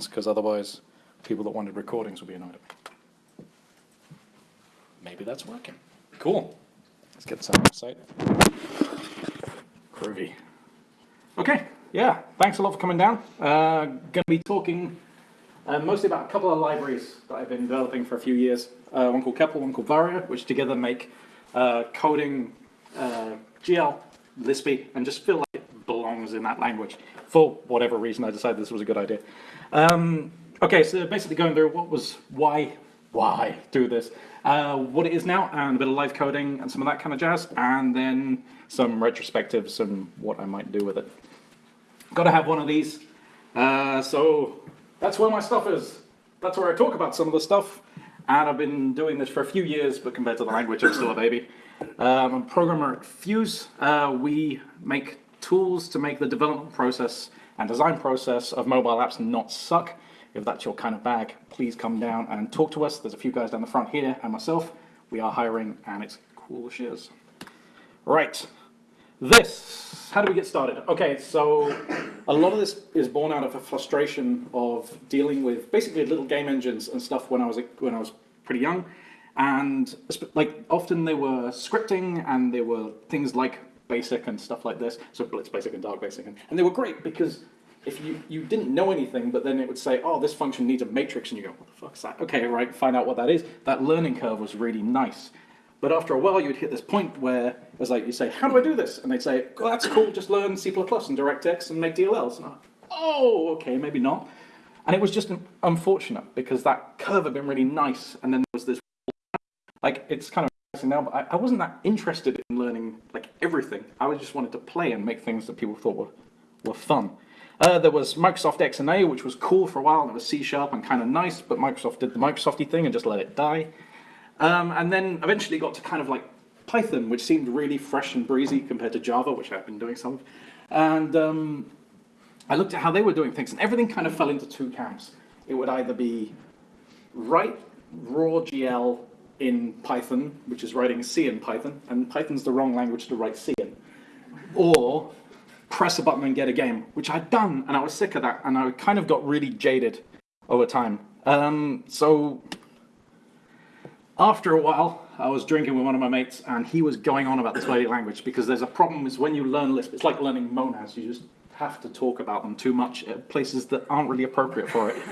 because otherwise people that wanted recordings would be annoyed at me. Maybe that's working. Cool. Let's get some site. Groovy. Okay, yeah, thanks a lot for coming down. Uh, to be talking uh, mostly about a couple of libraries that I've been developing for a few years. Uh, one called CEPL, one called Varjo, which together make uh, coding uh, GL, Lispy, and just feel like belongs in that language. For whatever reason, I decided this was a good idea. Um, okay, so basically going through what was, why, why do this, uh, what it is now, and a bit of live coding and some of that kind of jazz, and then some retrospectives and what I might do with it. Got to have one of these. Uh, so that's where my stuff is. That's where I talk about some of the stuff. And I've been doing this for a few years, but compared to the language, I'm still a baby. Um, I'm a programmer at Fuse. Uh, we make tools to make the development process and design process of mobile apps not suck. If that's your kind of bag, please come down and talk to us. There's a few guys down the front here and myself. We are hiring and it's cool as shiz. Right, this, how do we get started? Okay, so a lot of this is born out of a frustration of dealing with basically little game engines and stuff when I was when I was pretty young, and like often they were scripting and they were things like Basic and stuff like this. So Blitz Basic and Dark Basic, and, and they were great because if you, you didn't know anything, but then it would say, oh, this function needs a matrix, and you go, what the fuck's that? Okay, right, find out what that is. That learning curve was really nice. But after a while, you'd hit this point where it was like, you say, how do I do this? And they'd say, well, that's cool, just learn C++ and DirectX and make DLLs. And I'm like, oh, okay, maybe not. And it was just unfortunate because that curve had been really nice. And then there was this, like, it's kind of interesting now, but I, I wasn't that interested everything. I just wanted to play and make things that people thought were, were fun. Uh, there was Microsoft XNA, which was cool for a while, and it was C Sharp and kind of nice, but Microsoft did the Microsofty thing and just let it die. Um, and then eventually got to kind of like Python, which seemed really fresh and breezy compared to Java, which I've been doing some of. And um, I looked at how they were doing things, and everything kind of fell into two camps. It would either be write raw GL in Python, which is writing C in Python, and Python's the wrong language to write C in, or press a button and get a game, which I'd done, and I was sick of that, and I kind of got really jaded over time. Um, so after a while, I was drinking with one of my mates, and he was going on about this bloody language because there's a problem is when you learn Lisp, it's like learning monads. You just have to talk about them too much at places that aren't really appropriate for it.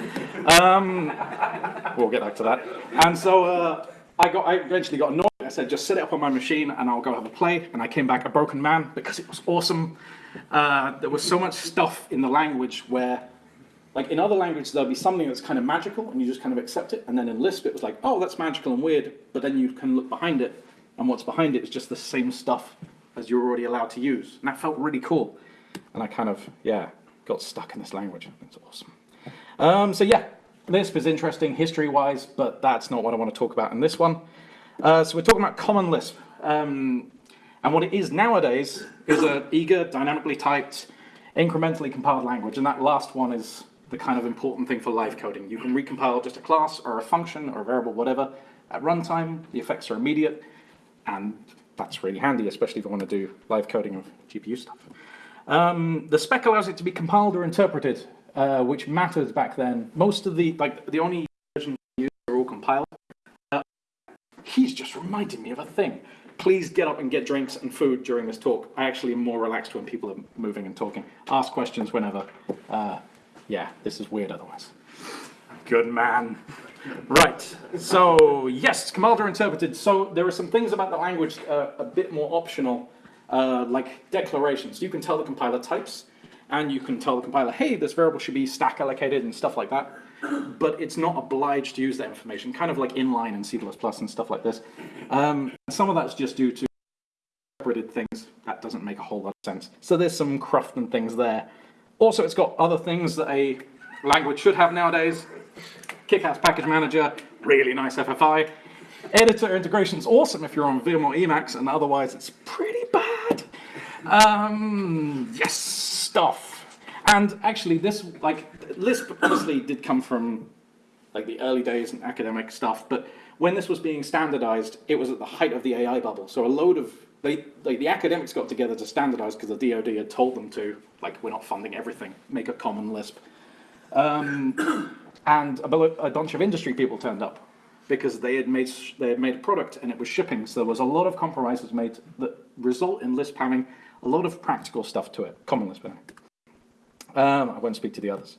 Um, we'll get back to that. And so uh, I got, I eventually got annoyed. I said, just set it up on my machine and I'll go have a play. And I came back a broken man because it was awesome. Uh, there was so much stuff in the language where like in other languages, there'll be something that's kind of magical and you just kind of accept it. And then in Lisp, it was like, oh, that's magical and weird. But then you can look behind it and what's behind it is just the same stuff as you're already allowed to use. And that felt really cool. And I kind of, yeah, got stuck in this language. It's awesome. Um, so yeah, Lisp is interesting history-wise, but that's not what I want to talk about in this one. Uh, so we're talking about Common Lisp. Um, and what it is nowadays is an eager, dynamically typed, incrementally compiled language. And that last one is the kind of important thing for live coding. You can recompile just a class or a function or a variable, whatever, at runtime. The effects are immediate, and that's really handy, especially if you want to do live coding of GPU stuff. Um, the spec allows it to be compiled or interpreted, uh, which mattered back then. Most of the, like, the only versions used are all compiled. Uh, he's just reminding me of a thing. Please get up and get drinks and food during this talk. I actually am more relaxed when people are moving and talking. Ask questions whenever. Uh, yeah, this is weird otherwise. Good man. Right, so yes, or interpreted. So there are some things about the language uh, a bit more optional, uh, like declarations. You can tell the compiler types, and you can tell the compiler, hey, this variable should be stack allocated and stuff like that. But it's not obliged to use that information, kind of like inline and C++ and stuff like this. Um, some of that's just due to interpreted things. That doesn't make a whole lot of sense. So there's some cruft and things there. Also, it's got other things that a language should have nowadays. Kick-ass package manager, really nice FFI. Editor integration is awesome if you're on Vim or Emacs, and otherwise it's pretty bad. Um, yes, stuff. And actually this, like, Lisp obviously did come from like the early days and academic stuff, but when this was being standardized, it was at the height of the AI bubble. So a load of they, they, the academics got together to standardize because the DoD had told them to, like, we're not funding everything, make a common Lisp. Um, and a, a bunch of industry people turned up because they had made they had made a product and it was shipping. So there was a lot of compromises made that result in Lisp having a lot of practical stuff to it, common Lisp. Um, I won't speak to the others.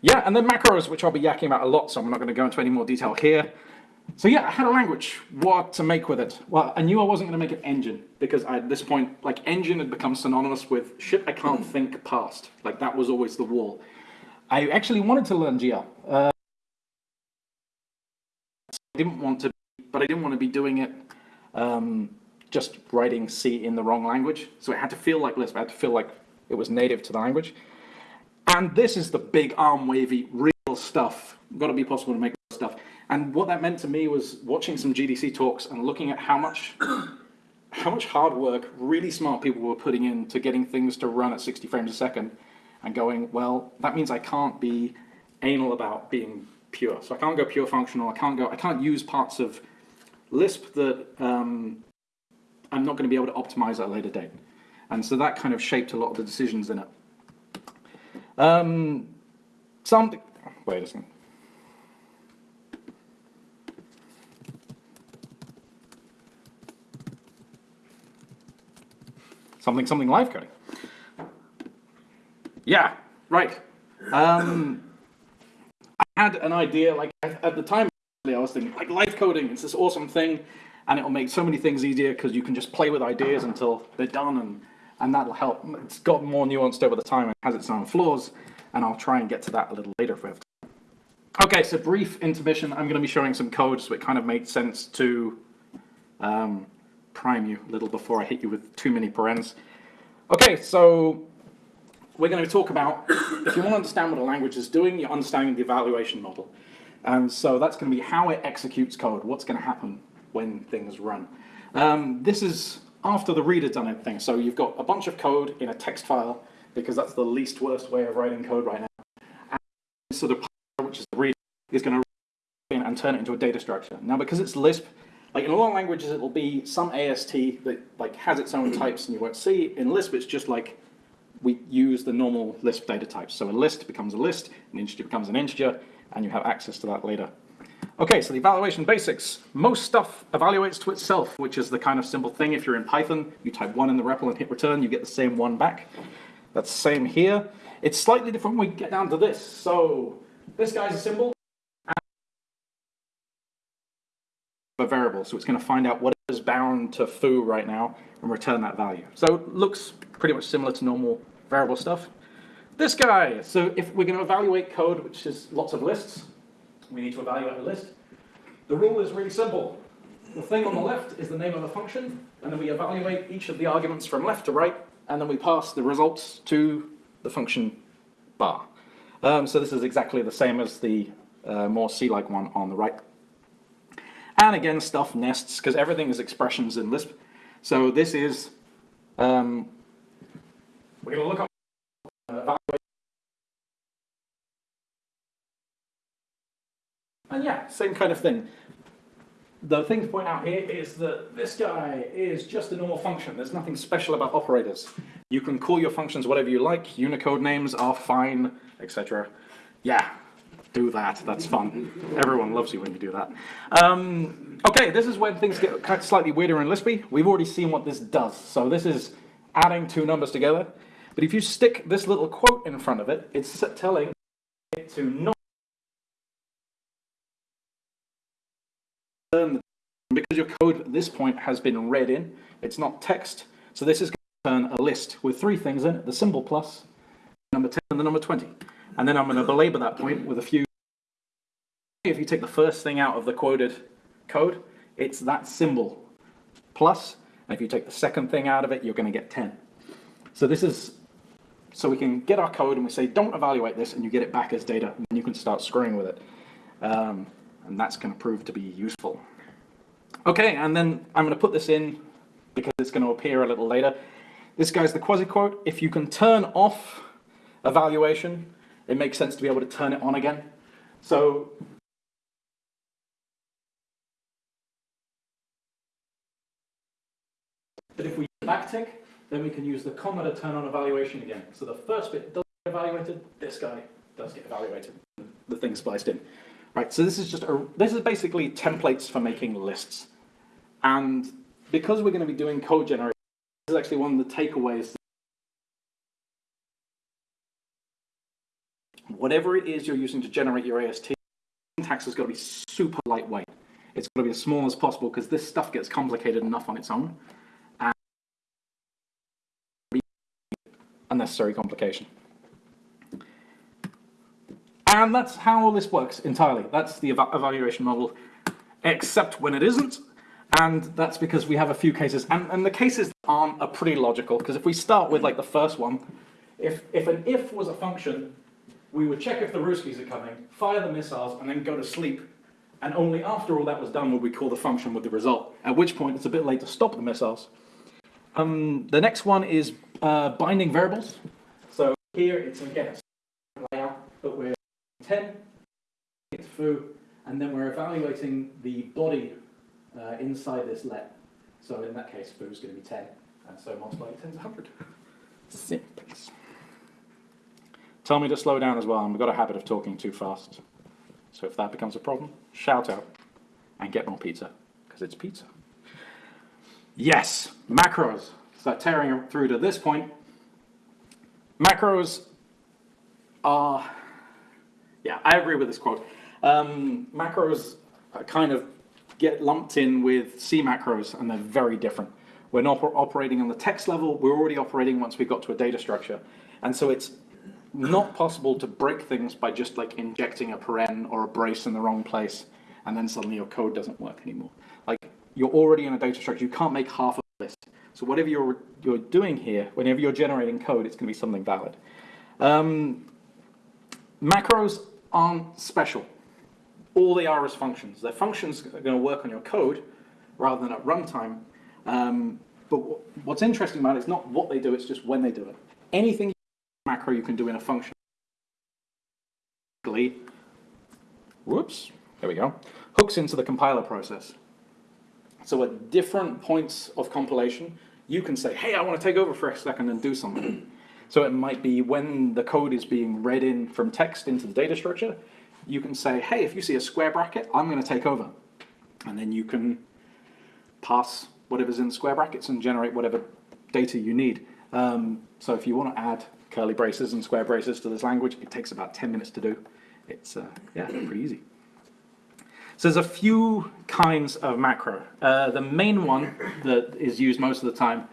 Yeah, and then macros, which I'll be yakking about a lot, so I'm not going to go into any more detail here. So yeah, I had a language. What to make with it? Well, I knew I wasn't going to make an engine because I, at this point, like engine had become synonymous with shit I can't think past. Like that was always the wall. I actually wanted to learn GL. Uh, I didn't want to, but I didn't want to be doing it um, just writing C in the wrong language. So it had to feel like Lisp. It had to feel like it was native to the language. And this is the big arm wavy, real stuff. Got to be possible to make stuff. And what that meant to me was watching some GDC talks and looking at how much, how much hard work really smart people were putting into getting things to run at 60 frames a second, and going, well, that means I can't be anal about being pure. So I can't go pure functional. I can't go. I can't use parts of Lisp that um, I'm not going to be able to optimize at a later date. And so that kind of shaped a lot of the decisions in it. Um, some, wait a second. Something, something live coding. Yeah, right. Um, I had an idea, like at the time, I was thinking, like live coding, it's this awesome thing, and it'll make so many things easier because you can just play with ideas until they're done, and, and that'll help. It's got more nuanced over the time and has its own flaws, and I'll try and get to that a little later if we have time. Okay, so brief intermission. I'm going to be showing some code, so it kind of makes sense to um, prime you a little before I hit you with too many parens. Okay, so we're going to talk about, if you want to understand what a language is doing, you're understanding the evaluation model. And so that's going to be how it executes code, what's going to happen when things run. Um, this is after the reader done everything. So you've got a bunch of code in a text file, because that's the least worst way of writing code right now. And so the which is the reader, is going to and turn it into a data structure. Now, because it's Lisp, like in a lot of languages, it'll be some AST that like has its own types and you won't see. In Lisp, it's just like we use the normal Lisp data types. So a list becomes a list, an integer becomes an integer, and you have access to that later. Okay, so the evaluation basics. Most stuff evaluates to itself, which is the kind of simple thing. If you're in Python, you type one in the REPL and hit return, you get the same one back. That's the same here. It's slightly different when we get down to this. So this guy's a symbol, a variable, so it's going to find out what is bound to foo right now and return that value. So it looks pretty much similar to normal variable stuff. This guy, so if we're going to evaluate code, which is lots of lists, we need to evaluate a list. The rule is really simple. The thing on the left is the name of the function, and then we evaluate each of the arguments from left to right, and then we pass the results to the function bar. Um, so this is exactly the same as the uh, more C-like one on the right. And again, stuff nests, because everything is expressions in Lisp. So this is, um, we're going to look up And yeah, same kind of thing. The thing to point out here is that this guy is just a normal function. There's nothing special about operators. You can call your functions whatever you like. Unicode names are fine, etc. Yeah, do that. That's fun. Everyone loves you when you do that. Um, okay, this is when things get kind of slightly weirder in Lispy. We've already seen what this does. So this is adding two numbers together. But if you stick this little quote in front of it, it's telling it to not turn because your code at this point has been read in, it's not text. So this is going to turn a list with three things in it, the symbol plus, number 10 and the number 20. And then I'm going to belabor that point with a few. If you take the first thing out of the quoted code, it's that symbol plus, and if you take the second thing out of it, you're going to get 10. So this is, so we can get our code and we say, don't evaluate this, and you get it back as data, and you can start screwing with it. Um, and that's going to prove to be useful. Okay, and then I'm going to put this in because it's going to appear a little later. This guy's the quasi-quote. If you can turn off evaluation, it makes sense to be able to turn it on again. So but if we backtick, then we can use the comma to turn on evaluation again. So the first bit doesn't get evaluated, this guy does get evaluated, the thing spliced in. Right, so this is just a, this is basically templates for making lists. And because we're going to be doing code generation, this is actually one of the takeaways. Whatever it is you're using to generate your AST, syntax has got to be super lightweight. It's got to be as small as possible because this stuff gets complicated enough on its own. And unnecessary complication. And that's how all this works entirely. That's the eva evaluation model, except when it isn't. And that's because we have a few cases. And, and the cases aren't are pretty logical, because if we start with like the first one, if, if an if was a function, we would check if the Ruskies are coming, fire the missiles, and then go to sleep. And only after all that was done would we call the function with the result, at which point it's a bit late to stop the missiles. Um, the next one is uh, binding variables. So here it's again a layout, but we're 10, it's foo, and then we're evaluating the body uh, inside this let. So in that case, foo is going to be 10, and so multiplying 10 is 100. Simple. Tell me to slow down as well. I've got a habit of talking too fast. So if that becomes a problem, shout out and get more pizza, because it's pizza. Yes, macros. So tearing through to this point, macros are, yeah, I agree with this quote. Um, macros kind of get lumped in with C macros, and they're very different. We're not operating on the text level, we're already operating once we got to a data structure. And so it's not possible to break things by just like injecting a paren or a brace in the wrong place, and then suddenly your code doesn't work anymore. Like, you're already in a data structure, you can't make half of this. So whatever you're, you're doing here, whenever you're generating code, it's going to be something valid. Um, macros aren't special. All they are is functions. They're functions that are going to work on your code rather than at runtime. Um, but what's interesting about it is not what they do, it's just when they do it. Anything macro you can do in a function. Whoops, there we go. Hooks into the compiler process. So at different points of compilation, you can say, hey, I want to take over for a second and do something. So it might be when the code is being read in from text into the data structure, you can say, hey, if you see a square bracket, I'm going to take over. And then you can pass whatever's in the square brackets and generate whatever data you need. Um, so if you want to add curly braces and square braces to this language, it takes about 10 minutes to do. It's, uh, yeah, pretty easy. So there's a few kinds of macro. Uh, the main one that is used most of the time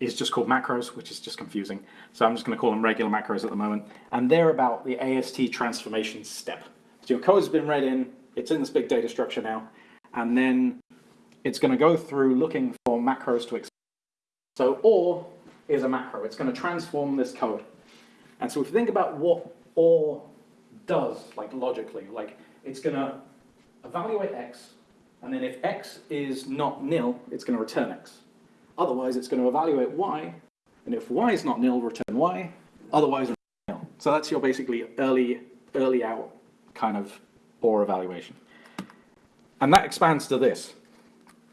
is just called macros, which is just confusing. So I'm just going to call them regular macros at the moment. And they're about the AST transformation step. So your code has been read in, it's in this big data structure now, and then it's going to go through looking for macros to expand. So OR is a macro. It's going to transform this code. And so if you think about what OR does, like logically, like it's going to evaluate x, and then if x is not nil, it's going to return x. Otherwise, it's going to evaluate y, and if y is not nil, return y, otherwise nil. So that's your basically early, early out kind of OR evaluation. And that expands to this,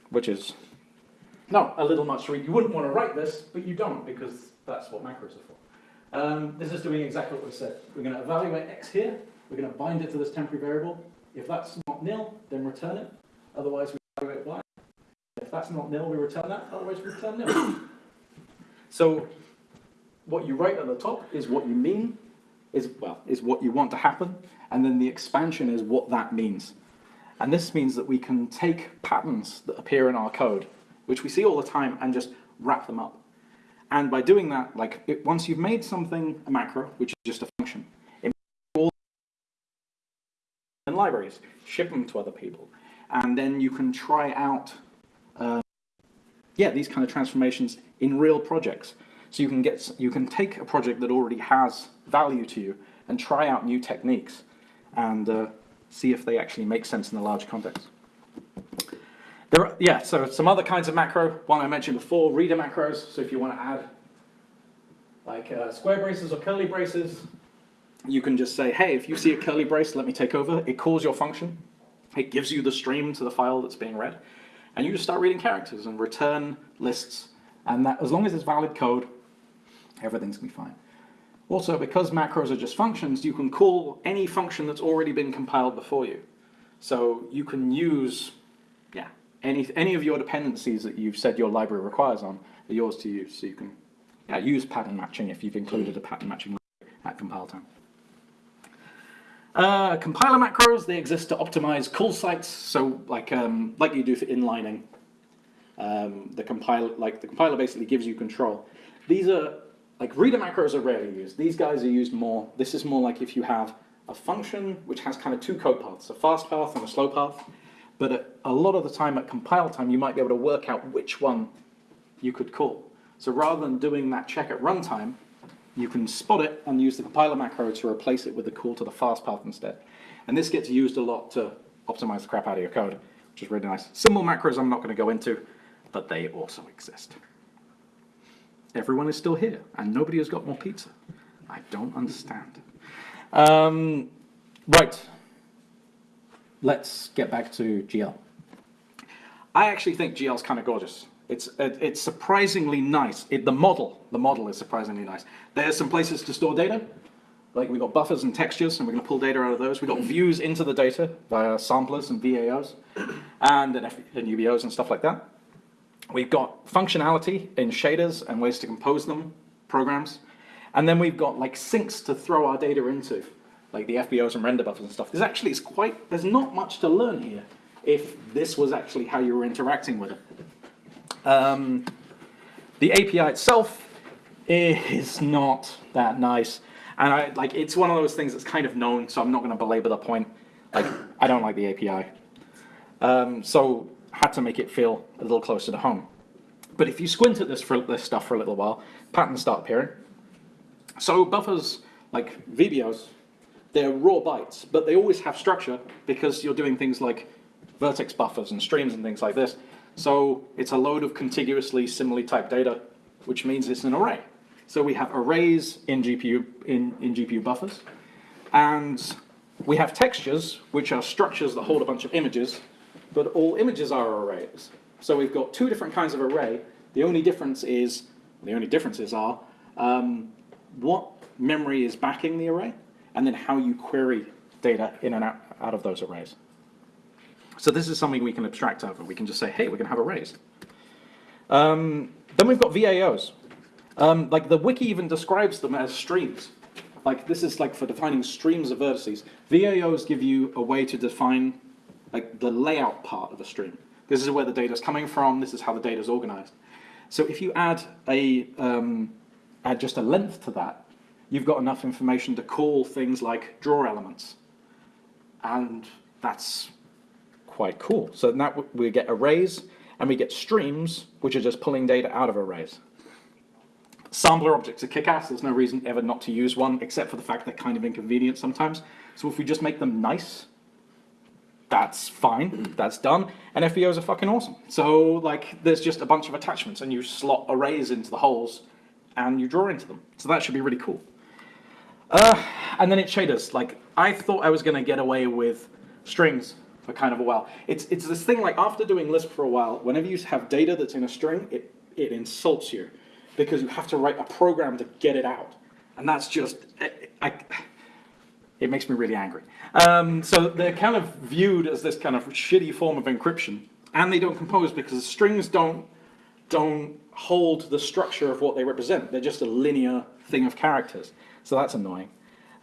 which is not a little much to read. You wouldn't want to write this, but you don't because that's what macros are for. Um, this is doing exactly what we said. We're going to evaluate x here. We're going to bind it to this temporary variable. If that's not nil, then return it. Otherwise, we evaluate y. If that's not nil, we return that. Otherwise, we return nil. so what you write at the top is what you mean, is well, is what you want to happen, and then the expansion is what that means. And this means that we can take patterns that appear in our code which we see all the time, and just wrap them up. And by doing that, like it, once you've made something a macro, which is just a function, it all in libraries, ship them to other people, and then you can try out, yeah, these kind of transformations in real projects. So you can get, you can take a project that already has value to you and try out new techniques and uh, see if they actually make sense in a large context. There are, yeah, so some other kinds of macro. One I mentioned before, reader macros. So if you want to add like uh, square braces or curly braces, you can just say, hey, if you see a curly brace, let me take over. It calls your function. It gives you the stream to the file that's being read. And you just start reading characters and return lists. And that, as long as it's valid code, everything's going to be fine. Also, because macros are just functions, you can call any function that's already been compiled before you. So you can use, yeah, any, any of your dependencies that you've said your library requires on are yours to use. So you can yeah, use pattern matching if you've included a pattern matching at compile time. Uh, compiler macros, they exist to optimize call sites. So like, um, like you do for inlining, um, the compiler, like the compiler basically gives you control. These are, like reader macros are rarely used. These guys are used more, this is more like if you have a function which has kind of two code paths, a fast path and a slow path. But a, a lot of the time at compile time, you might be able to work out which one you could call. So rather than doing that check at runtime, you can spot it and use the compiler macro to replace it with the call to the fast path instead. And this gets used a lot to optimize the crap out of your code, which is really nice. Symbol macros I'm not going to go into, but they also exist. Everyone is still here, and nobody has got more pizza. I don't understand. Um, right. Let's get back to GL. I actually think GL is kind of gorgeous. It's, it's surprisingly nice. It, the model, the model is surprisingly nice. There's some places to store data. Like we've got buffers and textures, and we're going to pull data out of those. We've got views into the data via samplers and VAOs, and, and UBOs and stuff like that. We've got functionality in shaders and ways to compose them, programs. And then we've got like sinks to throw our data into, like the FBOs and render buffers and stuff. There's actually, it's quite, there's not much to learn here if this was actually how you were interacting with it. Um, the API itself is not that nice. And I like it's one of those things that's kind of known, so I'm not going to belabor the point. Like I don't like the API. Um, so had to make it feel a little closer to home. But if you squint at this for this stuff for a little while, patterns start appearing. So buffers like VBOs, they're raw bytes, but they always have structure because you're doing things like vertex buffers and streams and things like this. So it's a load of contiguously similarly typed data, which means it's an array. So we have arrays in GPU, in, in GPU buffers, and we have textures, which are structures that hold a bunch of images, but all images are arrays. So we've got two different kinds of array. The only difference is, the only differences are um, what memory is backing the array, and then how you query data in and out, out of those arrays. So this is something we can abstract over. We can just say, hey, we're going to have arrays. Um, then we've got VAOs. Um, like the wiki even describes them as streams. Like this is like for defining streams of vertices. VAOs give you a way to define like the layout part of a stream. This is where the data is coming from. This is how the data is organized. So if you add a um, add just a length to that, you've got enough information to call things like draw elements. And that's quite cool. So now we get arrays and we get streams, which are just pulling data out of arrays. Sampler objects are kick-ass. There's no reason ever not to use one, except for the fact they're kind of inconvenient sometimes. So if we just make them nice, that's fine, that's done. And FBOs are fucking awesome. So like, there's just a bunch of attachments and you slot arrays into the holes and you draw into them. So that should be really cool. Uh, and then it shaders. Like, I thought I was gonna get away with strings for kind of a while. It's, it's this thing like after doing Lisp for a while, whenever you have data that's in a string, it, it insults you because you have to write a program to get it out. And that's just, I, I it makes me really angry. Um, so they're kind of viewed as this kind of shitty form of encryption and they don't compose because strings don't, don't hold the structure of what they represent. They're just a linear thing of characters. So that's annoying.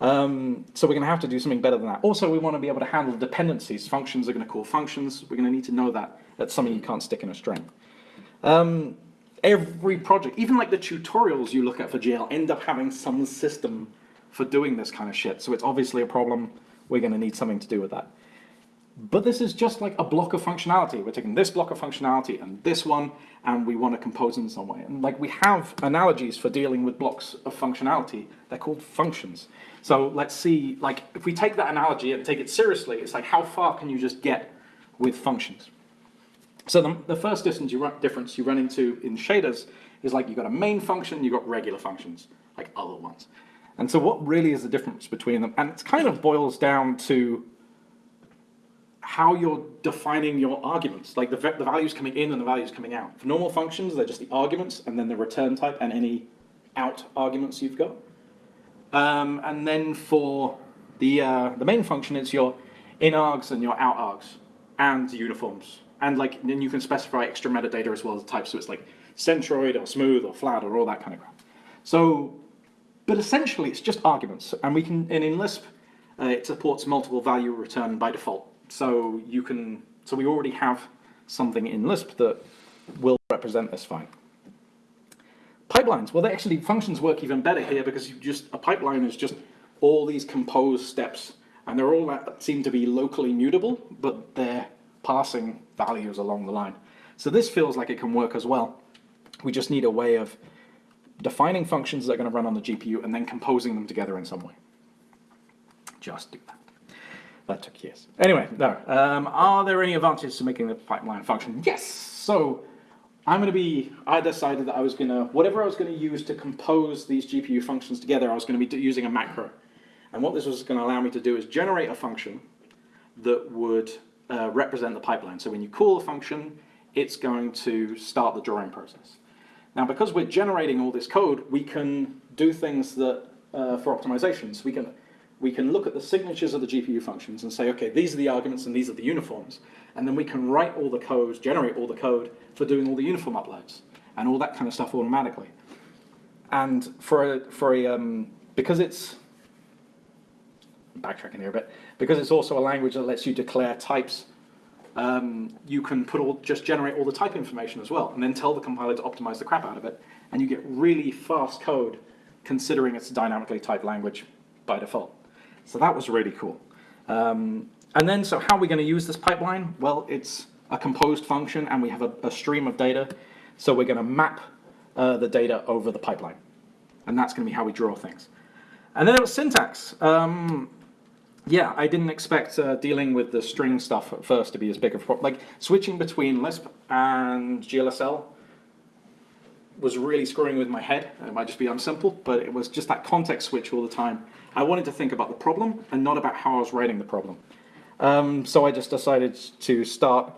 Um, so we're going to have to do something better than that. Also, we want to be able to handle dependencies. Functions are going to call functions. We're going to need to know that. That's something you can't stick in a string. Um, every project, even like the tutorials you look at for GL, end up having some system for doing this kind of shit. So it's obviously a problem. We're going to need something to do with that. But this is just like a block of functionality. We're taking this block of functionality and this one, and we want to compose in some way. And like we have analogies for dealing with blocks of functionality. They're called functions. So let's see, like, if we take that analogy and take it seriously, it's like, how far can you just get with functions? So the, the first distance you, run, difference you run into in shaders is like, you've got a main function, you've got regular functions, like other ones. And so what really is the difference between them? And it kind of boils down to how you're defining your arguments, like the, the values coming in and the values coming out. For normal functions, they're just the arguments and then the return type and any out arguments you've got. Um, and then for the, uh, the main function, it's your in args and your out args and uniforms. And like, then you can specify extra metadata as well as types. So it's like centroid or smooth or flat or all that kind of crap. So, but essentially it's just arguments. And we can, and in Lisp, uh, it supports multiple value return by default. So you can, so we already have something in Lisp that will represent this fine. Pipelines, well, they actually, functions work even better here because you just, a pipeline is just all these composed steps and they're all that seem to be locally mutable, but they're passing values along the line. So this feels like it can work as well. We just need a way of defining functions that are going to run on the GPU and then composing them together in some way. Just do that. That took years. Anyway, no. Um, are there any advantages to making the pipeline function? Yes. So I'm going to be, I decided that I was going to, whatever I was going to use to compose these GPU functions together, I was going to be using a macro. And what this was going to allow me to do is generate a function that would uh, represent the pipeline. So when you call a function, it's going to start the drawing process. Now, because we're generating all this code, we can do things that, uh, for optimizations, we can, we can look at the signatures of the GPU functions and say, okay, these are the arguments and these are the uniforms. And then we can write all the code, generate all the code for doing all the uniform uploads and all that kind of stuff automatically. And for a, for a, um, because it's, backtracking here a bit, because it's also a language that lets you declare types, um, you can put all, just generate all the type information as well, and then tell the compiler to optimize the crap out of it, and you get really fast code considering it's a dynamically typed language by default. So that was really cool. Um, and then, so how are we going to use this pipeline? Well, it's a composed function, and we have a, a stream of data, so we're going to map uh, the data over the pipeline. And that's going to be how we draw things. And then it was syntax. Um, yeah, I didn't expect uh, dealing with the string stuff at first to be as big of a problem. Like, switching between Lisp and GLSL was really screwing with my head. It might just be unsimple, but it was just that context switch all the time. I wanted to think about the problem and not about how I was writing the problem. Um, so I just decided to start,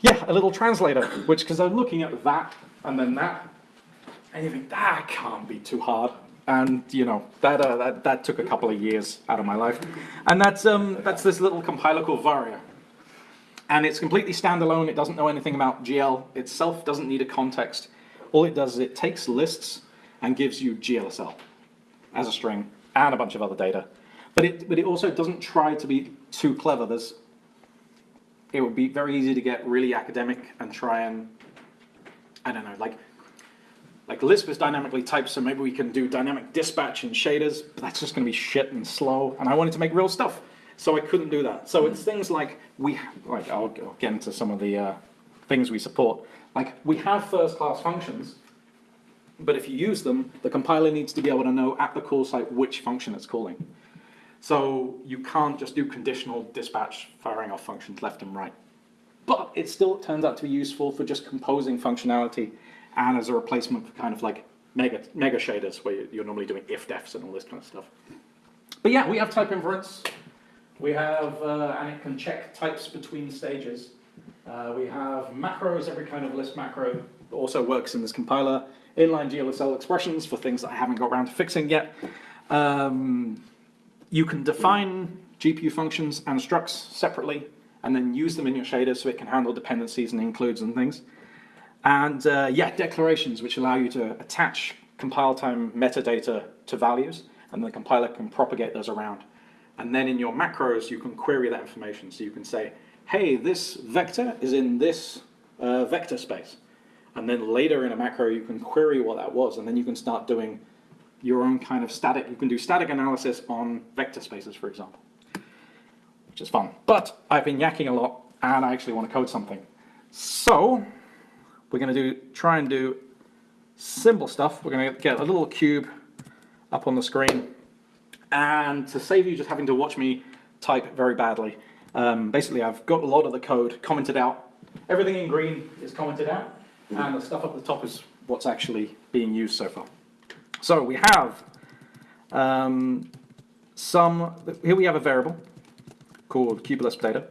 yeah, a little translator, which, because I'm looking at that and then that, and you think, that can't be too hard and you know that, uh, that that took a couple of years out of my life, and that's um that's this little compiler called Varjo, and it's completely standalone. It doesn't know anything about GL itself. Doesn't need a context. All it does is it takes lists and gives you GLSL as a string and a bunch of other data, but it but it also doesn't try to be too clever. There's it would be very easy to get really academic and try and I don't know like like Lisp is dynamically typed, so maybe we can do dynamic dispatch and shaders, but that's just going to be shit and slow, and I wanted to make real stuff, so I couldn't do that. So it's things like, we, like I'll, I'll get into some of the uh, things we support. Like, we have first-class functions, but if you use them, the compiler needs to be able to know at the call site which function it's calling. So you can't just do conditional dispatch firing off functions left and right. But it still turns out to be useful for just composing functionality and as a replacement for kind of like mega, mega shaders where you're normally doing if-defs and all this kind of stuff. But yeah, we have type inference. We have, uh, and it can check types between stages. Uh, we have macros, every kind of Lisp macro also works in this compiler. Inline GLSL expressions for things that I haven't got around to fixing yet. Um, you can define GPU functions and structs separately and then use them in your shader so it can handle dependencies and includes and things. And uh, yeah, declarations which allow you to attach compile time metadata to values and the compiler can propagate those around. And then in your macros, you can query that information. So you can say, hey, this vector is in this uh, vector space. And then later in a macro, you can query what that was. And then you can start doing your own kind of static, you can do static analysis on vector spaces, for example, which is fun. But I've been yakking a lot and I actually want to code something. So we're going to do try and do simple stuff. We're going to get a little cube up on the screen. And to save you just having to watch me type very badly, um, basically I've got a lot of the code commented out. Everything in green is commented out, and the stuff up at the top is what's actually being used so far. So we have um, some, here we have a variable called cubelisp data.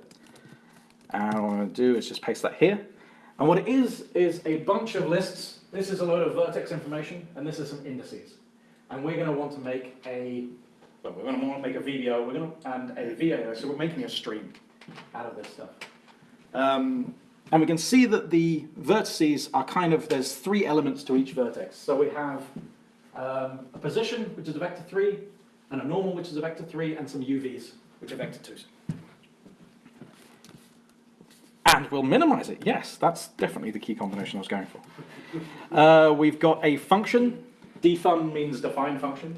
And what I'm going to do is just paste that here. And what it is, is a bunch of lists. This is a load of vertex information, and this is some indices. and we're going to want to make a, well, we're going to want to make a video, we're going to, and a VAO, so we're making a stream out of this stuff. Um, and we can see that the vertices are kind of, there's three elements to each vertex. So we have um, a position, which is a vector 3, and a normal, which is a vector 3, and some UVs, which are vector 2s. And we'll minimize it, yes, that's definitely the key combination I was going for. Uh, we've got a function, defun means define function.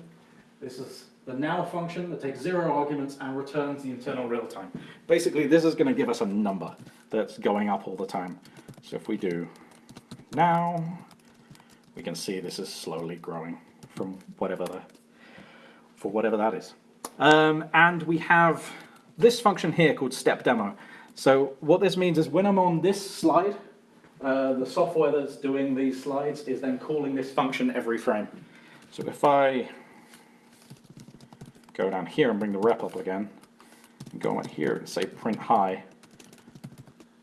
This is the now function that takes zero arguments and returns the internal real time. Basically, this is going to give us a number that's going up all the time. So if we do now, we can see this is slowly growing from whatever the, for whatever that is. Um, and we have this function here called step demo. So what this means is when I'm on this slide, uh, the software that's doing these slides is then calling this function every frame. So if I go down here and bring the rep up again, and go in here and say print high,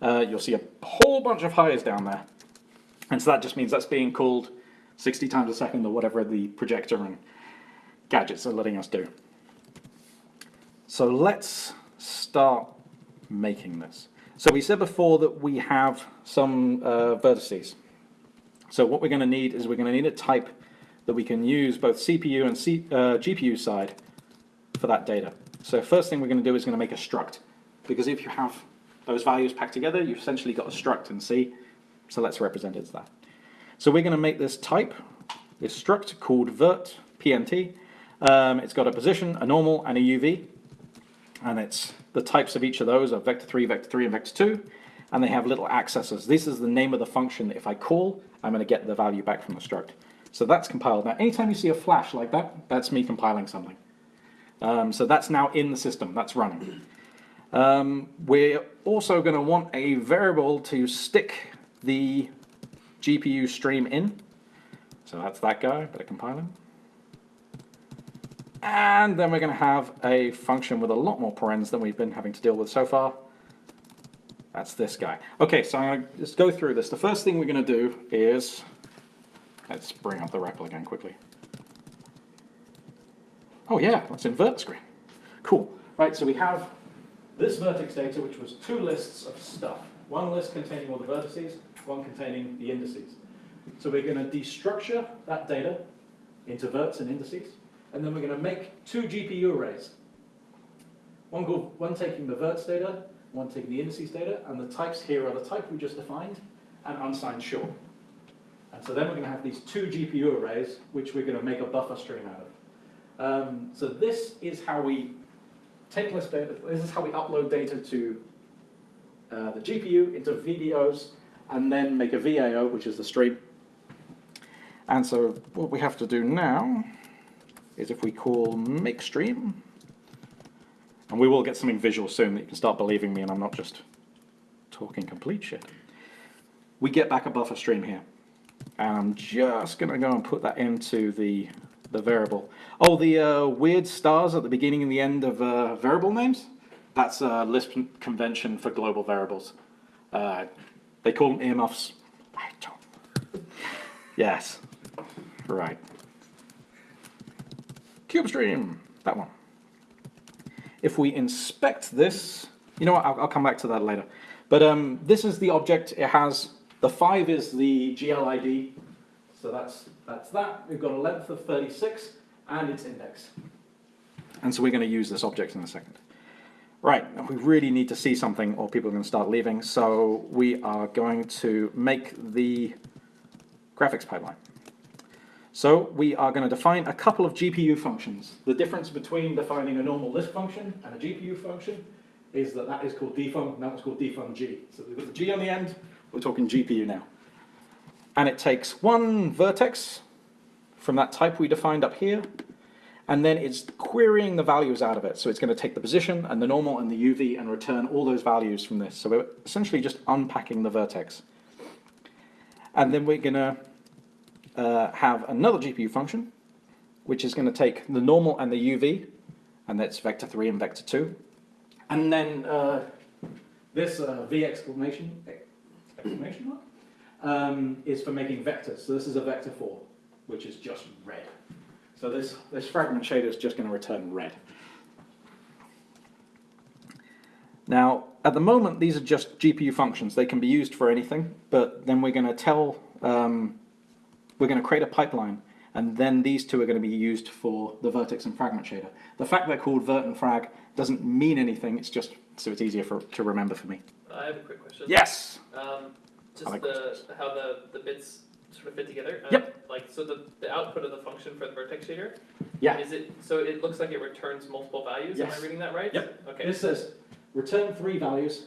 uh, you'll see a whole bunch of highs down there. And so that just means that's being called 60 times a second or whatever the projector and gadgets are letting us do. So let's start making this. So we said before that we have some uh, vertices. So what we're going to need is we're going to need a type that we can use both CPU and C, uh, GPU side for that data. So first thing we're going to do is going to make a struct. Because if you have those values packed together, you've essentially got a struct in C. So let's represent it as that. So we're going to make this type, this struct called vert pnt. Um, it's got a position, a normal, and a UV. And it's the types of each of those are vector 3, vector 3, and vector 2. And they have little accessors. This is the name of the function that if I call, I'm going to get the value back from the struct. So that's compiled. Now, anytime you see a flash like that, that's me compiling something. Um, so that's now in the system, that's running. Um, we're also going to want a variable to stick the GPU stream in. So that's that guy, better compiling. And then we're going to have a function with a lot more parens than we've been having to deal with so far. That's this guy. Okay, so I'm going to just go through this. The first thing we're going to do is, let's bring up the REPL again quickly. Oh yeah, let's invert screen. Cool. Right, so we have this vertex data, which was two lists of stuff. One list containing all the vertices, one containing the indices. So we're going to destructure that data into verts and indices, and then we're going to make two GPU arrays. One, called, one taking the verts data, one taking the indices data, and the types here are the type we just defined, and unsigned short. And so then we're going to have these two GPU arrays, which we're going to make a buffer stream out of. Um, so this is how we take list data, this is how we upload data to uh, the GPU into VBOs and then make a VAO, which is the stream. And so what we have to do now is if we call make stream, and we will get something visual soon that you can start believing me and I'm not just talking complete shit. We get back a buffer stream here. And I'm just going to go and put that into the the variable. Oh, the uh, weird stars at the beginning and the end of uh, variable names? That's a Lisp convention for global variables. Uh, they call them earmuffs. Yes, right. CubeStream, that one. If we inspect this, you know what, I'll, I'll come back to that later. But um, this is the object, it has, the 5 is the GLID, so that's, that's that. We've got a length of 36 and its index. And so we're going to use this object in a second. Right, we really need to see something or people are going to start leaving. So we are going to make the graphics pipeline. So we are going to define a couple of GPU functions. The difference between defining a normal Lisp function and a GPU function is that that is called defun, that was called defun G. So we've got the G on the end, we're talking GPU now and it takes one vertex from that type we defined up here, and then it's querying the values out of it. So it's going to take the position and the normal and the UV and return all those values from this. So we're essentially just unpacking the vertex. And then we're going to uh, have another GPU function, which is going to take the normal and the UV, and that's vector 3 and vector 2. And then uh, this uh, V exclamation, exclamation mark? Um, is for making vectors. So this is a vector 4, which is just red. So this, this fragment shader is just going to return red. Now, at the moment, these are just GPU functions. They can be used for anything, but then we're going to tell, um, we're going to create a pipeline, and then these two are going to be used for the vertex and fragment shader. The fact they're called vert and frag doesn't mean anything. It's just so it's easier for to remember for me. I have a quick question. Yes. Um, just I like the how the, the bits sort of fit together. Yep. Like so the, the output of the function for the vertex shader. Yeah. Is it so it looks like it returns multiple values? Am Yes. I reading that right? Yep. Okay. This says return three values.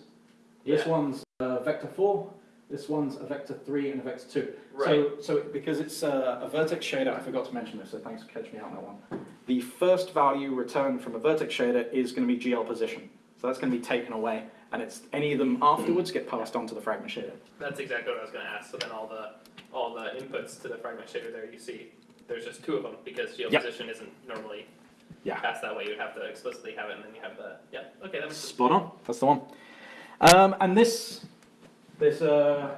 This Yeah. one's uh, vector four. This one's a vector three and a vector two. Right. So, so because it's uh, a vertex shader, I forgot to mention this, so thanks for catching me out on that one. The first value returned from a vertex shader is going to be GL position. So that's going to be taken away, and it's any of them afterwards get passed on to the fragment shader. That's exactly what I was going to ask. So then all the all the inputs to the fragment shader there you see there's just two of them because Yep. position isn't normally Yeah. passed that way. You'd have to explicitly have it, and then you have the yeah. Okay, that makes sense. Spot on. That's the one. Um, and this this uh,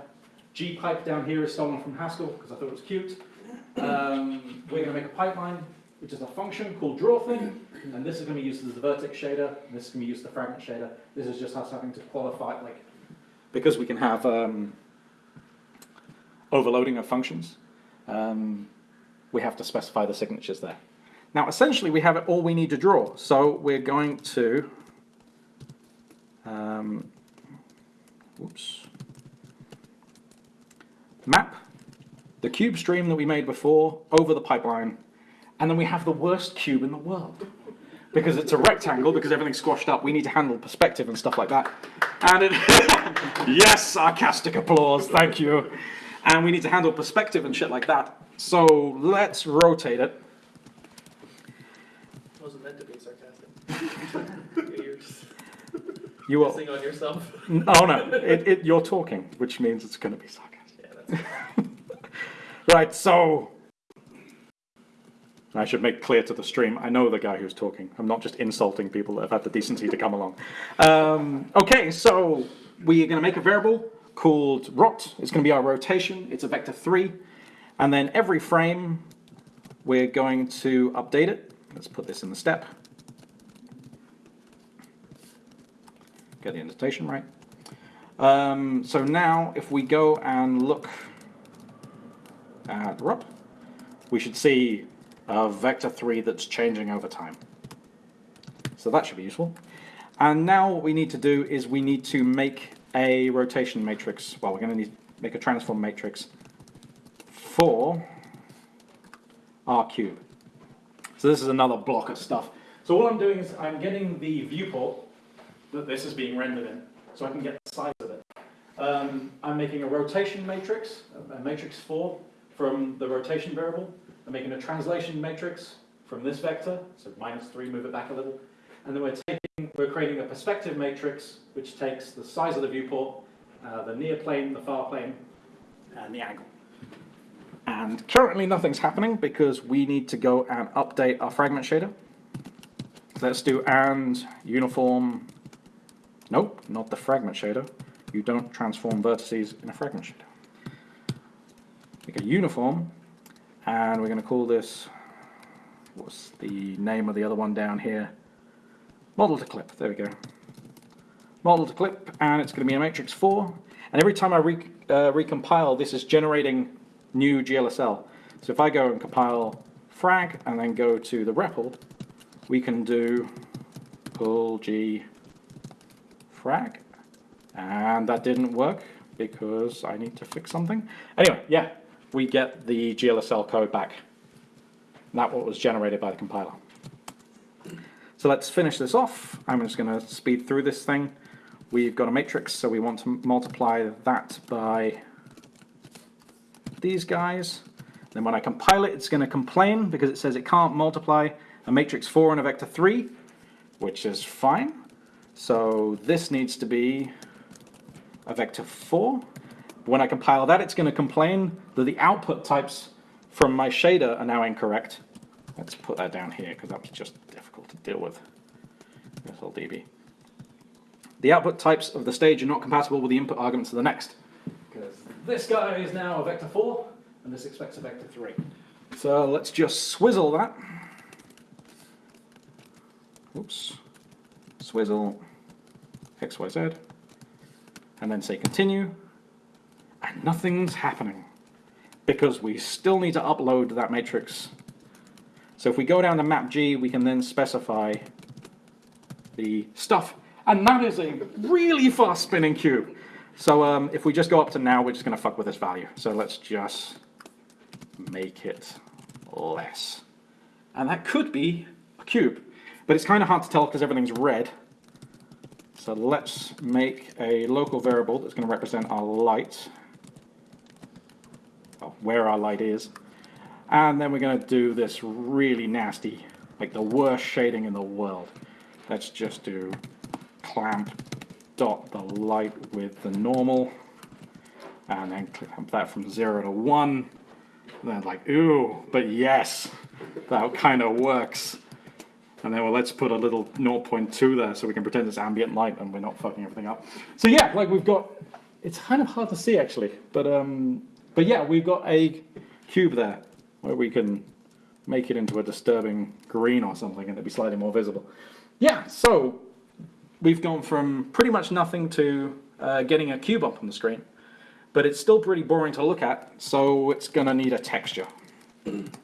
G pipe down here is stolen from Haskell because I thought it was cute. Um, we're going to make a pipeline, which is a function called draw thing, and this is going to be used as the vertex shader. This is going to be used as the fragment shader. This is just us having to qualify like because we can have um, overloading of functions. Um, we have to specify the signatures there. Now, essentially, we have it all we need to draw. So we're going to um, whoops. Map the cube stream that we made before over the pipeline, and then we have the worst cube in the world. Because it's a rectangle, because everything's squashed up, we need to handle perspective and stuff like that. And it, yes, sarcastic applause, thank you. And we need to handle perspective and shit like that. So let's rotate it. Wasn't meant to be sarcastic. You're just You on yourself. Oh no, it, it, you're talking, which means it's going to be sarcastic. Yeah, that's Right, so I should make clear to the stream, I know the guy who's talking. I'm not just insulting people that have had the decency to come along. Um, okay, so we are going to make a variable called rot. It's going to be our rotation. It's a vector 3. And then every frame, we're going to update it. Let's put this in the step. Get the indentation right. Um, so now, if we go and look at rot, we should see a vector 3 that's changing over time. So that should be useful. And now what we need to do is we need to make a rotation matrix. Well, we're going to need to make a transform matrix for our cube. So this is another block of stuff. So all I'm doing is I'm getting the viewport that this is being rendered in, so I can get the size of it. Um, I'm making a rotation matrix, a matrix 4, from the rotation variable. I'm making a translation matrix from this vector, so minus 3, move it back a little. And then we're taking, we're creating a perspective matrix, which takes the size of the viewport, uh, the near plane, the far plane, and the angle. And currently nothing's happening because we need to go and update our fragment shader. Let's do and uniform, nope, not the fragment shader. You don't transform vertices in a fragment shader. Make a uniform, and we're going to call this, what's the name of the other one down here? Model to clip, there we go. Model to clip, and it's going to be a matrix 4. And every time I re, uh, recompile, this is generating new GLSL. So if I go and compile frag and then go to the REPL, we can do pull G frag. And that didn't work because I need to fix something. Anyway, yeah, we get the GLSL code back. That what was generated by the compiler. So let's finish this off. I'm just going to speed through this thing. We've got a matrix, so we want to multiply that by these guys. Then when I compile it, it's going to complain because it says it can't multiply a matrix 4 and a vector 3, which is fine. So this needs to be a vector 4. When I compile that, it's going to complain that the output types from my shader are now incorrect. Let's put that down here because that's just difficult to deal with. SLDB. The output types of the stage are not compatible with the input arguments of the next. Because this guy is now a vector 4, and this expects a vector 3. So let's just swizzle that. Oops. Swizzle. XYZ. And then say continue. And nothing's happening. Because we still need to upload that matrix. So if we go down to map G, we can then specify the stuff. And that is a really fast spinning cube. So um, if we just go up to now, we're just gonna fuck with this value. So let's just make it less. And that could be a cube, but it's kind of hard to tell because everything's red. So let's make a local variable that's going to represent our light, where our light is. And then we're going to do this really nasty, like the worst shading in the world. Let's just do clamp dot the light with the normal, and then clamp that from zero to one. And then like, ooh, but yes, that kind of works. And then, well, let's put a little 0.2 there so we can pretend it's ambient light and we're not fucking everything up. So yeah, like we've got, it's kind of hard to see actually, but um, but yeah, we've got a cube there where we can make it into a disturbing green or something and it'd be slightly more visible. Yeah, so we've gone from pretty much nothing to uh, getting a cube up on the screen but it's still pretty boring to look at, so it's gonna need a texture.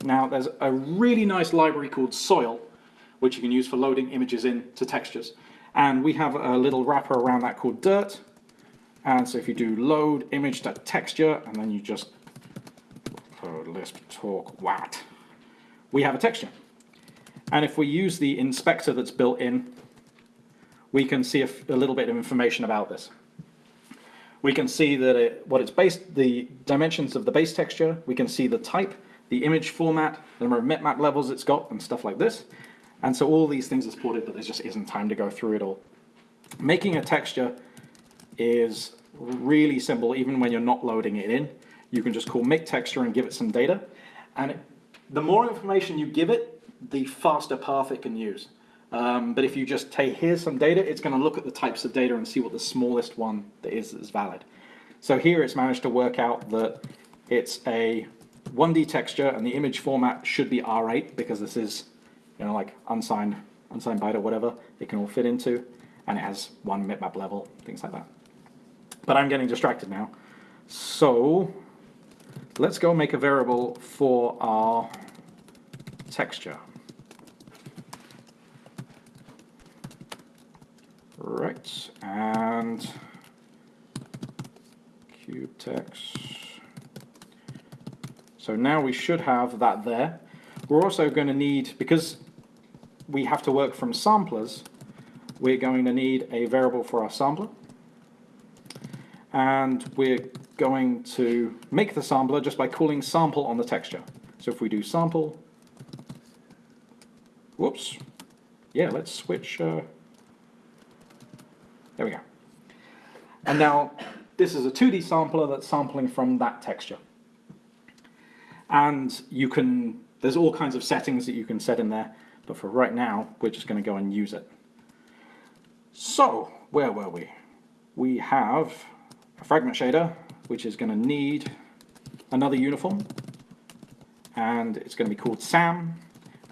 Now, there's a really nice library called Soil, which you can use for loading images into textures. And we have a little wrapper around that called Dirt. And so if you do load image to texture, and then you just oh, Lisp talk wat, we have a texture. And if we use the inspector that's built in, we can see a, a little bit of information about this we can see that it, what it's based, the dimensions of the base texture, we can see the type, the image format, the number of mipmap levels it's got, and stuff like this. And so all these things are supported, but there just isn't time to go through it all. Making a texture is really simple, even when you're not loading it in. You can just call make texture and give it some data. And it, the more information you give it, the faster path it can use. Um, but if you just say, here's some data, it's going to look at the types of data and see what the smallest one that is is valid. So here it's managed to work out that it's a 1D texture and the image format should be R8 because this is, you know, like unsigned, unsigned byte or whatever it can all fit into. And it has one mipmap level, things like that. But I'm getting distracted now. So let's go make a variable for our texture. Right, and cube text. So now we should have that there. We're also going to need, because we have to work from samplers, we're going to need a variable for our sampler. And we're going to make the sampler just by calling sample on the texture. So if we do sample, whoops, yeah, let's switch, uh, there we go. And now this is a 2D sampler that's sampling from that texture. And you can, there's all kinds of settings that you can set in there, but for right now, we're just going to go and use it. So, where were we? We have a fragment shader, which is going to need another uniform, and it's going to be called SAM,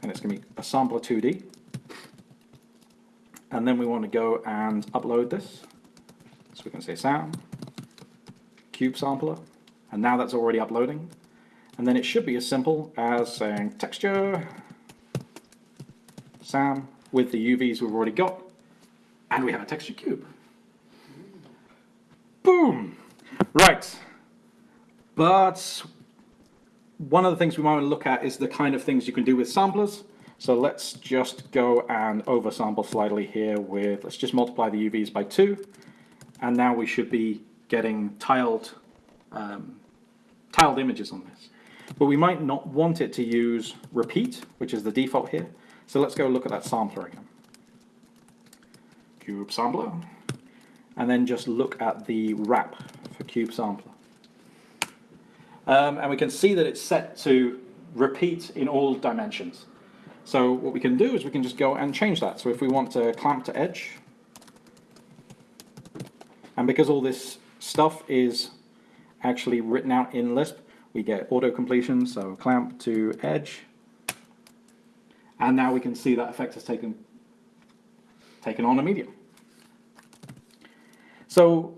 and it's going to be a sampler 2D and then we want to go and upload this. So we can say SAM, cube sampler, and now that's already uploading. And then it should be as simple as saying texture, SAM, with the UVs we've already got, and we have a texture cube. Boom! Right. But one of the things we might want to look at is the kind of things you can do with samplers. So let's just go and oversample slightly here with, let's just multiply the UVs by two. And now we should be getting tiled, um, tiled images on this. But we might not want it to use repeat, which is the default here. So let's go look at that sampler again. Cube sampler. And then just look at the wrap for cube sampler. Um, and we can see that it's set to repeat in all dimensions. So what we can do is we can just go and change that. So if we want to clamp to edge, and because all this stuff is actually written out in Lisp, we get auto completion, so clamp to edge. And now we can see that effect has taken, taken on immediately. So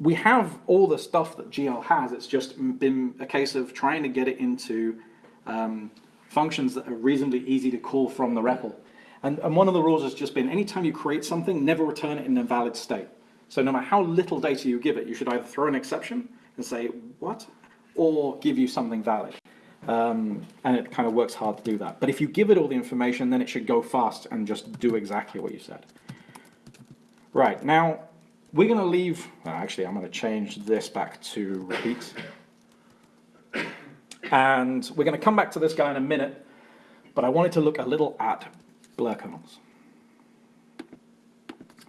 we have all the stuff that GL has, it's just been a case of trying to get it into um, functions that are reasonably easy to call from the REPL. And, and one of the rules has just been, anytime you create something, never return it in a valid state. So no matter how little data you give it, you should either throw an exception and say, what? Or give you something valid. Um, and it kind of works hard to do that. But if you give it all the information, then it should go fast and just do exactly what you said. Right, now, we're going to leave, actually, I'm going to change this back to repeat. And we're going to come back to this guy in a minute, but I wanted to look a little at blur kernels.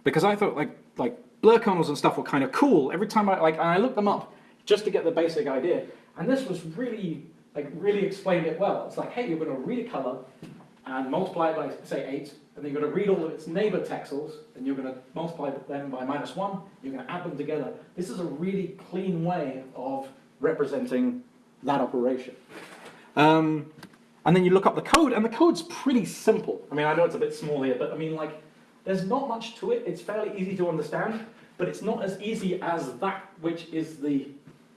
Because I thought like, like blur kernels and stuff were kind of cool. Every time I, like, and I looked them up just to get the basic idea. And this was really, like, really explained it well. It's like, hey, you're going to read a color and multiply it by, say, 8, and then you're going to read all of its neighbor texels, and you're going to multiply them by minus 1, you're going to add them together. This is a really clean way of representing that operation. Um, and then you look up the code, and the code's pretty simple. I mean, I know it's a bit small here, but I mean, like, there's not much to it. It's fairly easy to understand, but it's not as easy as that which is the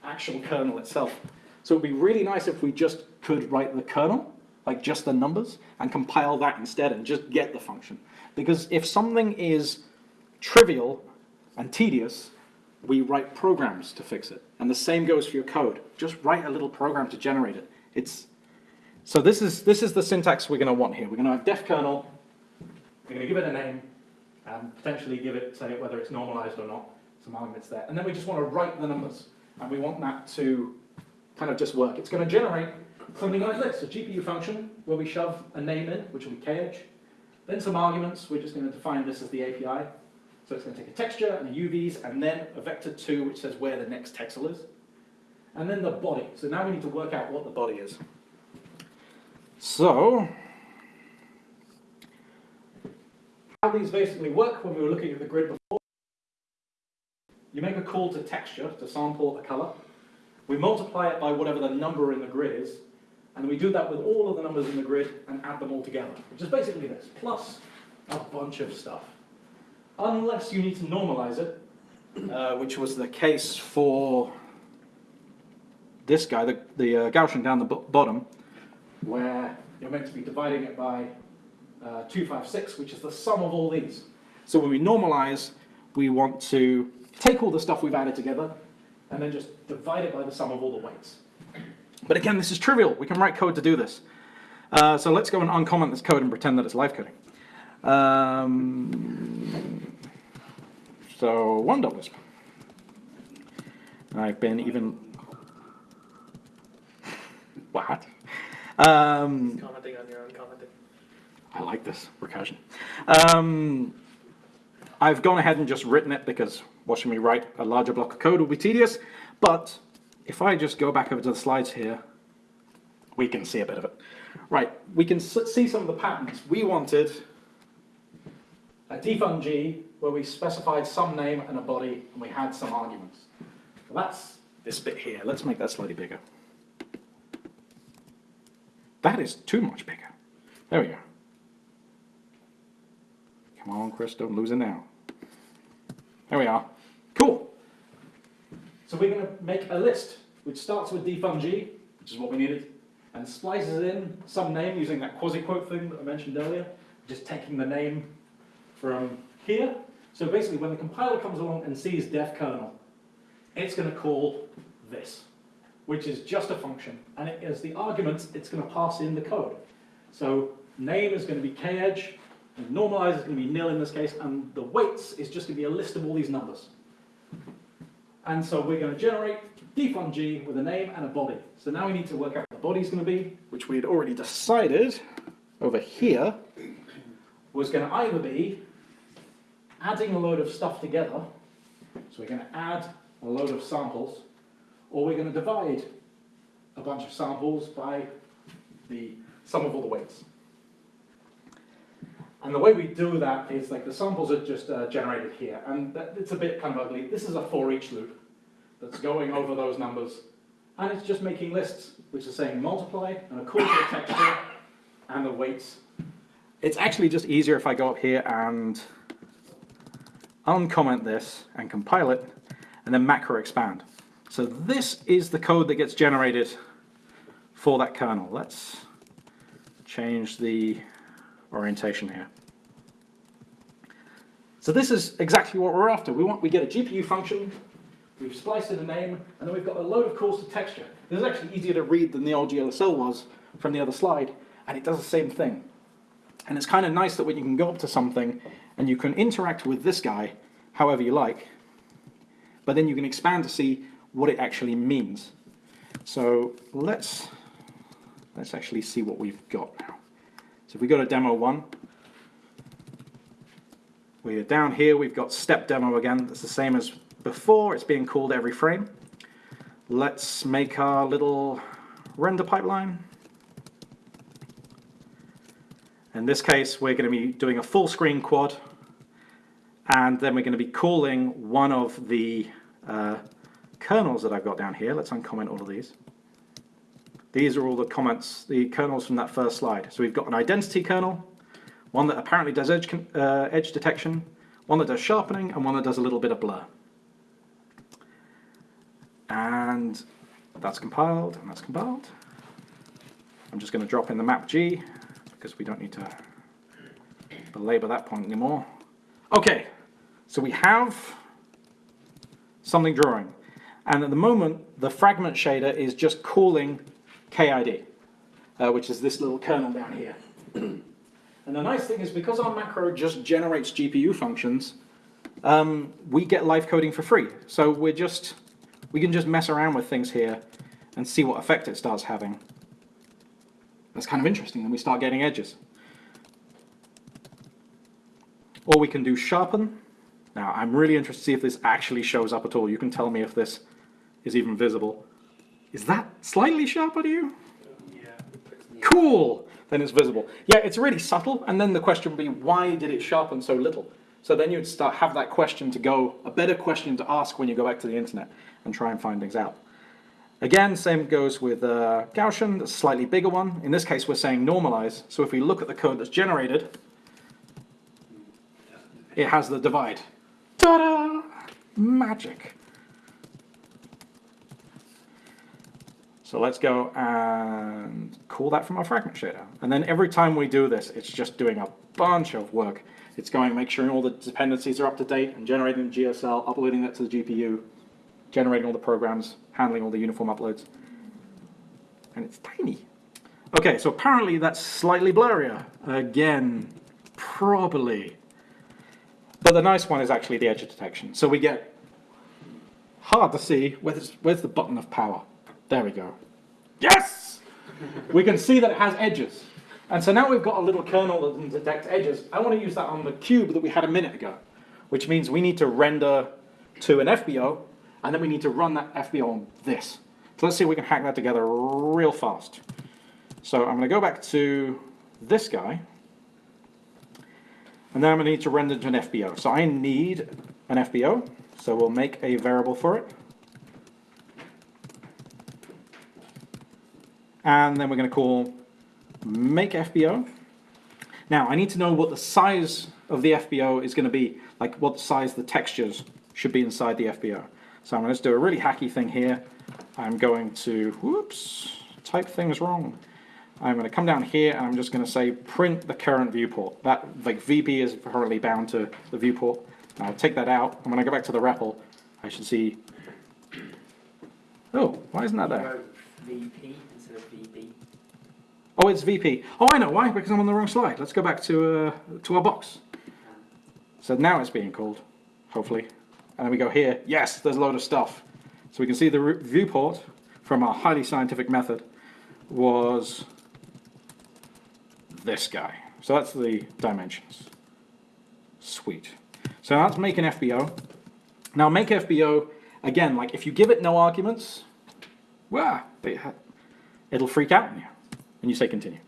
actual kernel itself. So it'd be really nice if we just could write the kernel, like just the numbers, and compile that instead and just get the function. Because if something is trivial and tedious, we write programs to fix it. And the same goes for your code. Just write a little program to generate it. It's, so this is, this is the syntax we're going to want here. We're going to have def kernel, we're going to give it a name, and potentially give it, say, whether it's normalized or not, some arguments there. And then we just want to write the numbers, and we want that to kind of just work. It's going to generate something like this, a GPU function, where we shove a name in, which will be kh, then some arguments, we're just going to define this as the API. So it's going to take a texture and a UVs, and then a vector 2, which says where the next texel is. And then the body. So now we need to work out what the body is. So, how these basically work when we were looking at the grid before. You make a call to texture to sample a color. We multiply it by whatever the number in the grid is, and we do that with all of the numbers in the grid and add them all together, which is basically this, plus a bunch of stuff. Unless you need to normalize it, uh, which was the case for this guy, the, the uh, Gaussian down the bottom, where you're meant to be dividing it by uh, 256, which is the sum of all these. So when we normalize, we want to take all the stuff we've added together and then just divide it by the sum of all the weights. But again, this is trivial. We can write code to do this. Uh, so let's go and uncomment this code and pretend that it's live coding. Um, so one dollars. I've been even. What? Um, Commenting on your own commenting. I like this recursion. Um, I've gone ahead and just written it because watching me write a larger block of code will be tedious. But if I just go back over to the slides here, we can see a bit of it. Right, we can see some of the patterns. We wanted a defun G where we specified some name and a body and we had some arguments. Well, that's this bit here. Let's make that slightly bigger. That is too much bigger. There we go. Come on, Chris, don't lose it now. There we are. Cool. So we're going to make a list which starts with defun G, which is what we needed, and splices in some name using that quasi-quote thing that I mentioned earlier, just taking the name from here. So basically, when the compiler comes along and sees def kernel, it's going to call this, which is just a function. And it, as the arguments, it's going to pass in the code. So name is going to be kedge, normalize is going to be nil in this case, and the weights is just going to be a list of all these numbers. And so we're going to generate defun G with a name and a body. So now we need to work out what the body's going to be, which we had already decided over here was going to either be adding a load of stuff together, so we're going to add a load of samples, or we're going to divide a bunch of samples by the sum of all the weights. And the way we do that is like the samples are just uh, generated here, and it's a bit kind of ugly. This is a for each loop that's going over those numbers and it's just making lists, which is saying multiply and a the texture and the weights. It's actually just easier if I go up here and uncomment this and compile it, and then macro expand. So this is the code that gets generated for that kernel. Let's change the orientation here. So this is exactly what we're after. We want we get a GPU function, we've spliced in a name, and then we've got a load of calls to texture. This is actually easier to read than the old GLSL was from the other slide, and it does the same thing. And it's kind of nice that when you can go up to something and you can interact with this guy however you like, but then you can expand to see what it actually means. So let's let's actually see what we've got now. So if we go to demo one, we're down here, we've got step demo again. That's the same as before, it's being called every frame. Let's make our little render pipeline. In this case, we're going to be doing a full screen quad, and then we're going to be calling one of the uh, kernels that I've got down here. Let's uncomment all of these. These are all the comments, the kernels from that first slide. So we've got an identity kernel, one that apparently does edge, uh, edge detection, one that does sharpening, and one that does a little bit of blur. And that's compiled, and that's compiled. I'm just going to drop in the map G, because we don't need to belabor that point anymore. Okay, so we have something drawing. And at the moment, the fragment shader is just calling KID, uh, which is this little kernel down here. and the nice thing is because our macro just generates GPU functions, um, we get live coding for free. So we're just, we can just mess around with things here and see what effect it starts having. That's kind of interesting, then we start getting edges. Or we can do sharpen. Now, I'm really interested to see if this actually shows up at all. You can tell me if this is even visible. Is that slightly sharper to you? Yeah. Cool! Then it's visible. Yeah, it's really subtle, and then the question would be, why did it sharpen so little? So then you'd start have that question to go, a better question to ask when you go back to the internet and try and find things out. Again, same goes with uh, Gaussian, the slightly bigger one. In this case, we're saying normalize. So if we look at the code that's generated, it has the divide. Ta-da! Magic. So let's go and call that from our fragment shader. And then every time we do this, it's just doing a bunch of work. It's going, make sure all the dependencies are up to date and generating the GLSL, uploading that to the GPU, generating all the programs, handling all the uniform uploads. And it's tiny. Okay, so apparently that's slightly blurrier. Again, probably. But the nice one is actually the edge of detection. So we get hard to see, where's, where's the button of power? There we go. Yes! we can see that it has edges. And so now we've got a little kernel that can detect edges. I want to use that on the cube that we had a minute ago, which means we need to render to an FBO, and then we need to run that FBO on this. So let's see if we can hack that together real fast. So I'm going to go back to this guy, and then I'm going to need to render to an FBO. So I need an FBO, so we'll make a variable for it. And then we're going to call make FBO. Now I need to know what the size of the FBO is going to be, like what size the textures should be inside the FBO. So I'm going to do a really hacky thing here. I'm going to, whoops, type things wrong. I'm going to come down here and I'm just going to say print the current viewport. That like VP is currently bound to the viewport. I'll take that out. And when I go back to the REPL, I should see. Oh, why isn't that there? VP VB. Oh, it's VP. Oh, I know why. Because I'm on the wrong slide. Let's go back to uh, to our box. So now it's being called, hopefully. And then we go here. Yes, there's a load of stuff. So we can see the viewport from our highly scientific method was this guy. So that's the dimensions. Sweet. So that's make an FBO. Now make FBO, again, like if you give it no arguments, well, it'll freak out on you. And you say continue.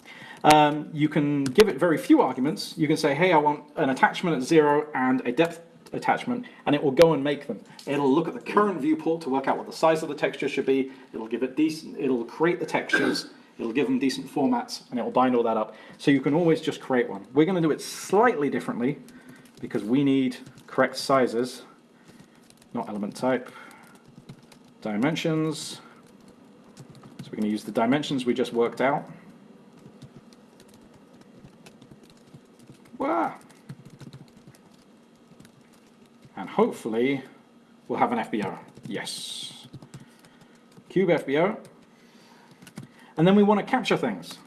Um, you can give it very few arguments. You can say, hey, I want an attachment at zero and a depth attachment, and it will go and make them. It'll look at the current viewport to work out what the size of the texture should be. It'll give it decent, it'll create the textures, it'll give them decent formats, and it'll bind all that up. So you can always just create one. We're gonna do it slightly differently because we need correct sizes, not element type, dimensions. We're gonna use the dimensions we just worked out. And hopefully we'll have an FBO. Yes. Cube FBO. And then we want to capture things.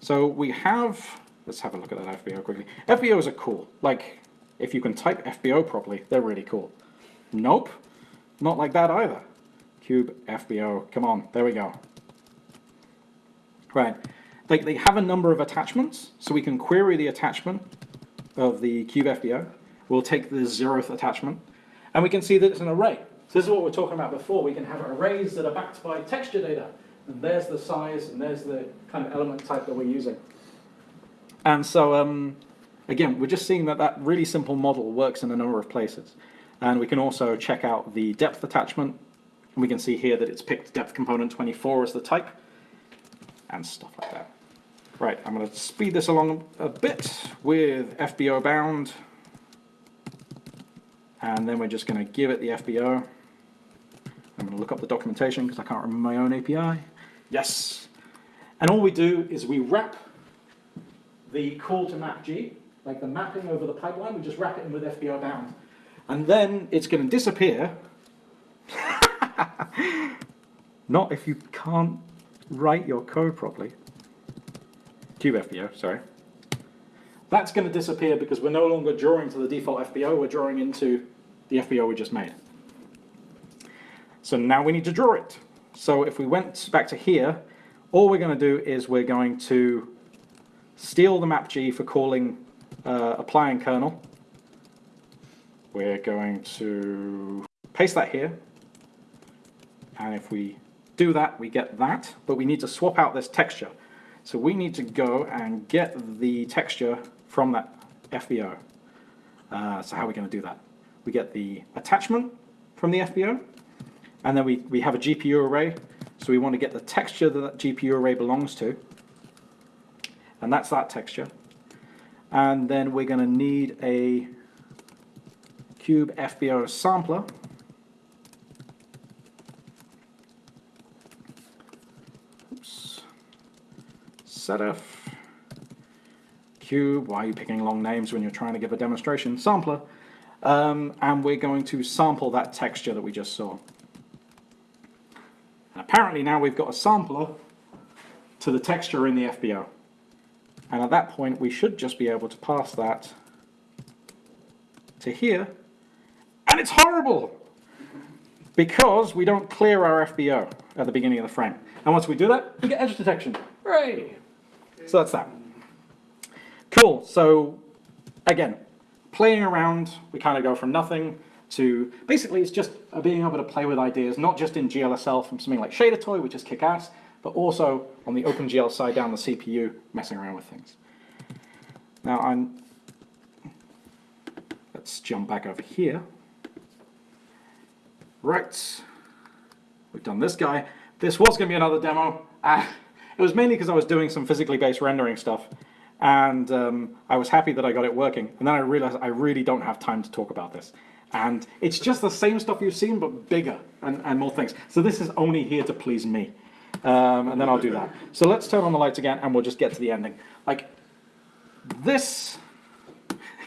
So we have, let's have a look at that FBO quickly. FBOs are cool. Like, if you can type FBO properly, they're really cool. Nope, not like that either. Cube FBO, come on, there we go. Right, they, they have a number of attachments, so we can query the attachment of the cube FBO. We'll take the zeroth attachment, and we can see that it's an array. So this is what we we're talking about before. We can have arrays that are backed by texture data. And there's the size, and there's the kind of element type that we're using. And so, um, again, we're just seeing that that really simple model works in a number of places. And we can also check out the depth attachment. And we can see here that it's picked depth component 24 as the type, and stuff like that. Right, I'm going to speed this along a bit with FBO bound. And then we're just going to give it the FBO. I'm going to look up the documentation because I can't remember my own API. Yes. And all we do is we wrap the call to map G, like the mapping over the pipeline, we just wrap it in with FBO bound. And then it's going to disappear. Not if you can't write your code properly. Cube FBO, sorry. That's going to disappear because we're no longer drawing to the default FBO, we're drawing into the FBO we just made. So now we need to draw it. So if we went back to here, all we're going to do is we're going to steal the map G for calling uh, applying kernel. We're going to paste that here. And if we do that, we get that, but we need to swap out this texture. So we need to go and get the texture from that FBO. Uh, so how are we going to do that? We get the attachment from the FBO, and then we, we have a GPU array. So we want to get the texture that that GPU array belongs to, and that's that texture. And then we're going to need a cube FBO sampler. Oops. Setf cube. Why are you picking long names when you're trying to give a demonstration? Sampler. Um, and we're going to sample that texture that we just saw. And apparently now we've got a sampler to the texture in the FBO. And at that point, we should just be able to pass that to here. And it's horrible! Because we don't clear our FBO at the beginning of the frame. And once we do that, we get edge detection. Hooray! So that's that. Cool, so again, playing around, we kind of go from nothing to, basically it's just being able to play with ideas, not just in GLSL from something like ShaderToy, which is kick-ass, but also on the OpenGL side down the CPU, messing around with things. Now I'm, let's jump back over here. Right, we've done this guy. This was going to be another demo. Uh, it was mainly because I was doing some physically based rendering stuff and um, I was happy that I got it working. And then I realized I really don't have time to talk about this. And it's just the same stuff you've seen, but bigger and, and more things. So this is only here to please me. Um, and then I'll do that. So let's turn on the lights again and we'll just get to the ending. Like, this,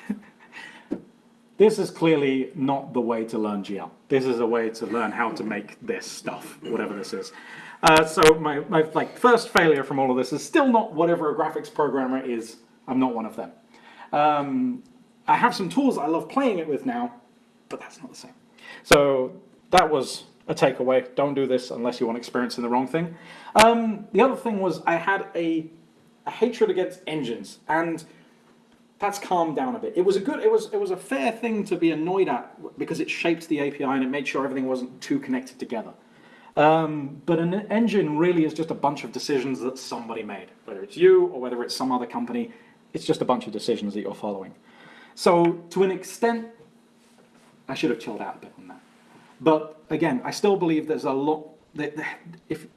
this is clearly not the way to learn GL. This is a way to learn how to make this stuff, whatever this is. Uh, so my, my like first failure from all of this is still not whatever a graphics programmer is. I'm not one of them. Um, I have some tools I love playing it with now, but that's not the same. So that was a takeaway. Don't do this unless you want experience in the wrong thing. Um, the other thing was I had a, a hatred against engines, and that's calmed down a bit. It was a good, it was, it was a fair thing to be annoyed at because it shaped the API and it made sure everything wasn't too connected together. Um, but an engine really is just a bunch of decisions that somebody made, whether it's you or whether it's some other company. It's just a bunch of decisions that you're following. So to an extent, I should have chilled out a bit on that. But again, I still believe there's a lot, that, if,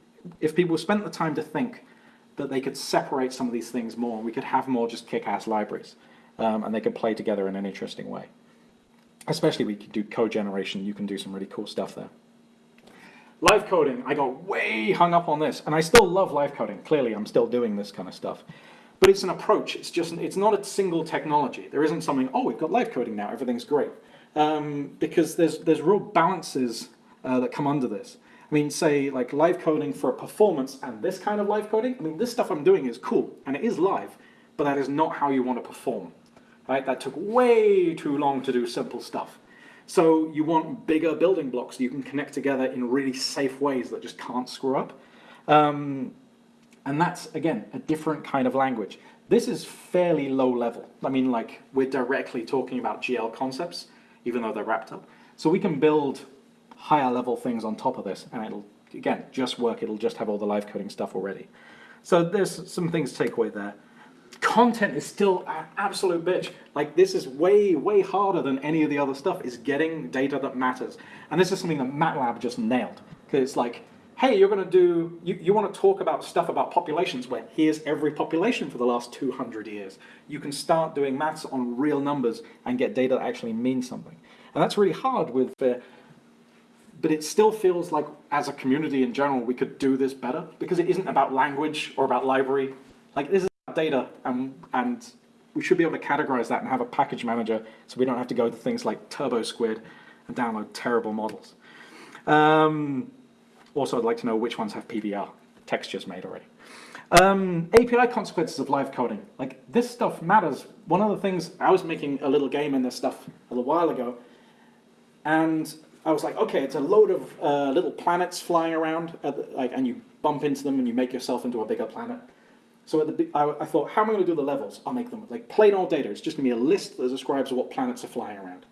if people spent the time to think that they could separate some of these things more, we could have more just kick-ass libraries, um, and they could play together in an interesting way. Especially we could do code generation, you can do some really cool stuff there. Live coding, I got way hung up on this, and I still love live coding. Clearly, I'm still doing this kind of stuff. But it's an approach, it's just, it's not a single technology. There isn't something, oh, we've got live coding now, everything's great. Um, because there's, there's real balances uh, that come under this. I mean, say, like live coding for a performance and this kind of live coding, I mean, this stuff I'm doing is cool, and it is live, but that is not how you want to perform. Right? That took way too long to do simple stuff. So you want bigger building blocks you can connect together in really safe ways that just can't screw up. Um, and that's, again, a different kind of language. This is fairly low level. I mean, like, we're directly talking about GL concepts, even though they're wrapped up. So we can build higher level things on top of this, and it'll, again, just work. It'll just have all the live coding stuff already. So there's some things to take away there content is still an absolute bitch. Like this is way, way harder than any of the other stuff is getting data that matters. And this is something that MATLAB just nailed. Because it's like, hey, you're gonna do, you, you wanna talk about stuff about populations where here's every population for the last 200 years. You can start doing maths on real numbers and get data that actually means something. And that's really hard with, uh, but it still feels like as a community in general, we could do this better because it isn't about language or about library. Like this is data and, and we should be able to categorize that and have a package manager so we don't have to go to things like TurboSquid and download terrible models. Um, also, I'd like to know which ones have PBR, textures made already. Um, API consequences of live coding. Like, this stuff matters. One of the things, I was making a little game in this stuff a little while ago, and I was like, okay, it's a load of uh, little planets flying around, the, like, and you bump into them and you make yourself into a bigger planet. So the, I, I thought, how am I going to do the levels? I'll make them like plain old data. It's just going to be a list that describes what planets are flying around.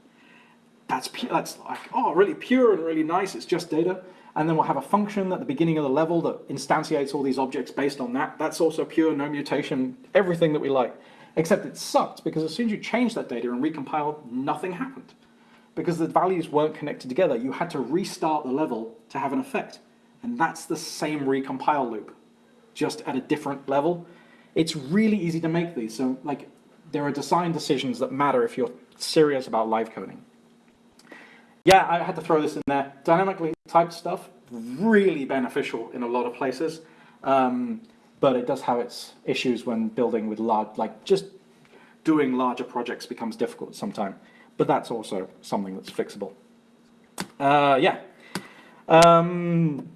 That's, that's like, oh, really pure and really nice. It's just data. And then we'll have a function at the beginning of the level that instantiates all these objects based on that. That's also pure, no mutation, everything that we like. Except it sucked because as soon as you changed that data and recompiled, nothing happened. Because the values weren't connected together. You had to restart the level to have an effect. And that's the same recompile loop just at a different level. It's really easy to make these. So like there are design decisions that matter if you're serious about live coding. Yeah, I had to throw this in there. Dynamically typed stuff, really beneficial in a lot of places. Um, but it does have its issues when building with large, like just doing larger projects becomes difficult sometimes. But that's also something that's fixable. Uh, yeah. Um,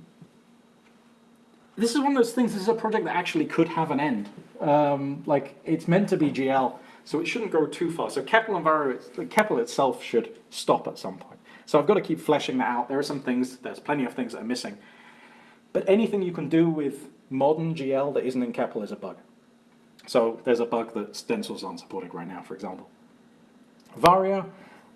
this is one of those things, this is a project that actually could have an end. Um, like, it's meant to be GL, so it shouldn't go too far. So CEPL and CEPL itself should stop at some point. So I've got to keep fleshing that out. There are some things, there's plenty of things that are missing. But anything you can do with modern GL that isn't in CEPL is a bug. So there's a bug that Stencil's aren't supporting right now, for example. Varjo,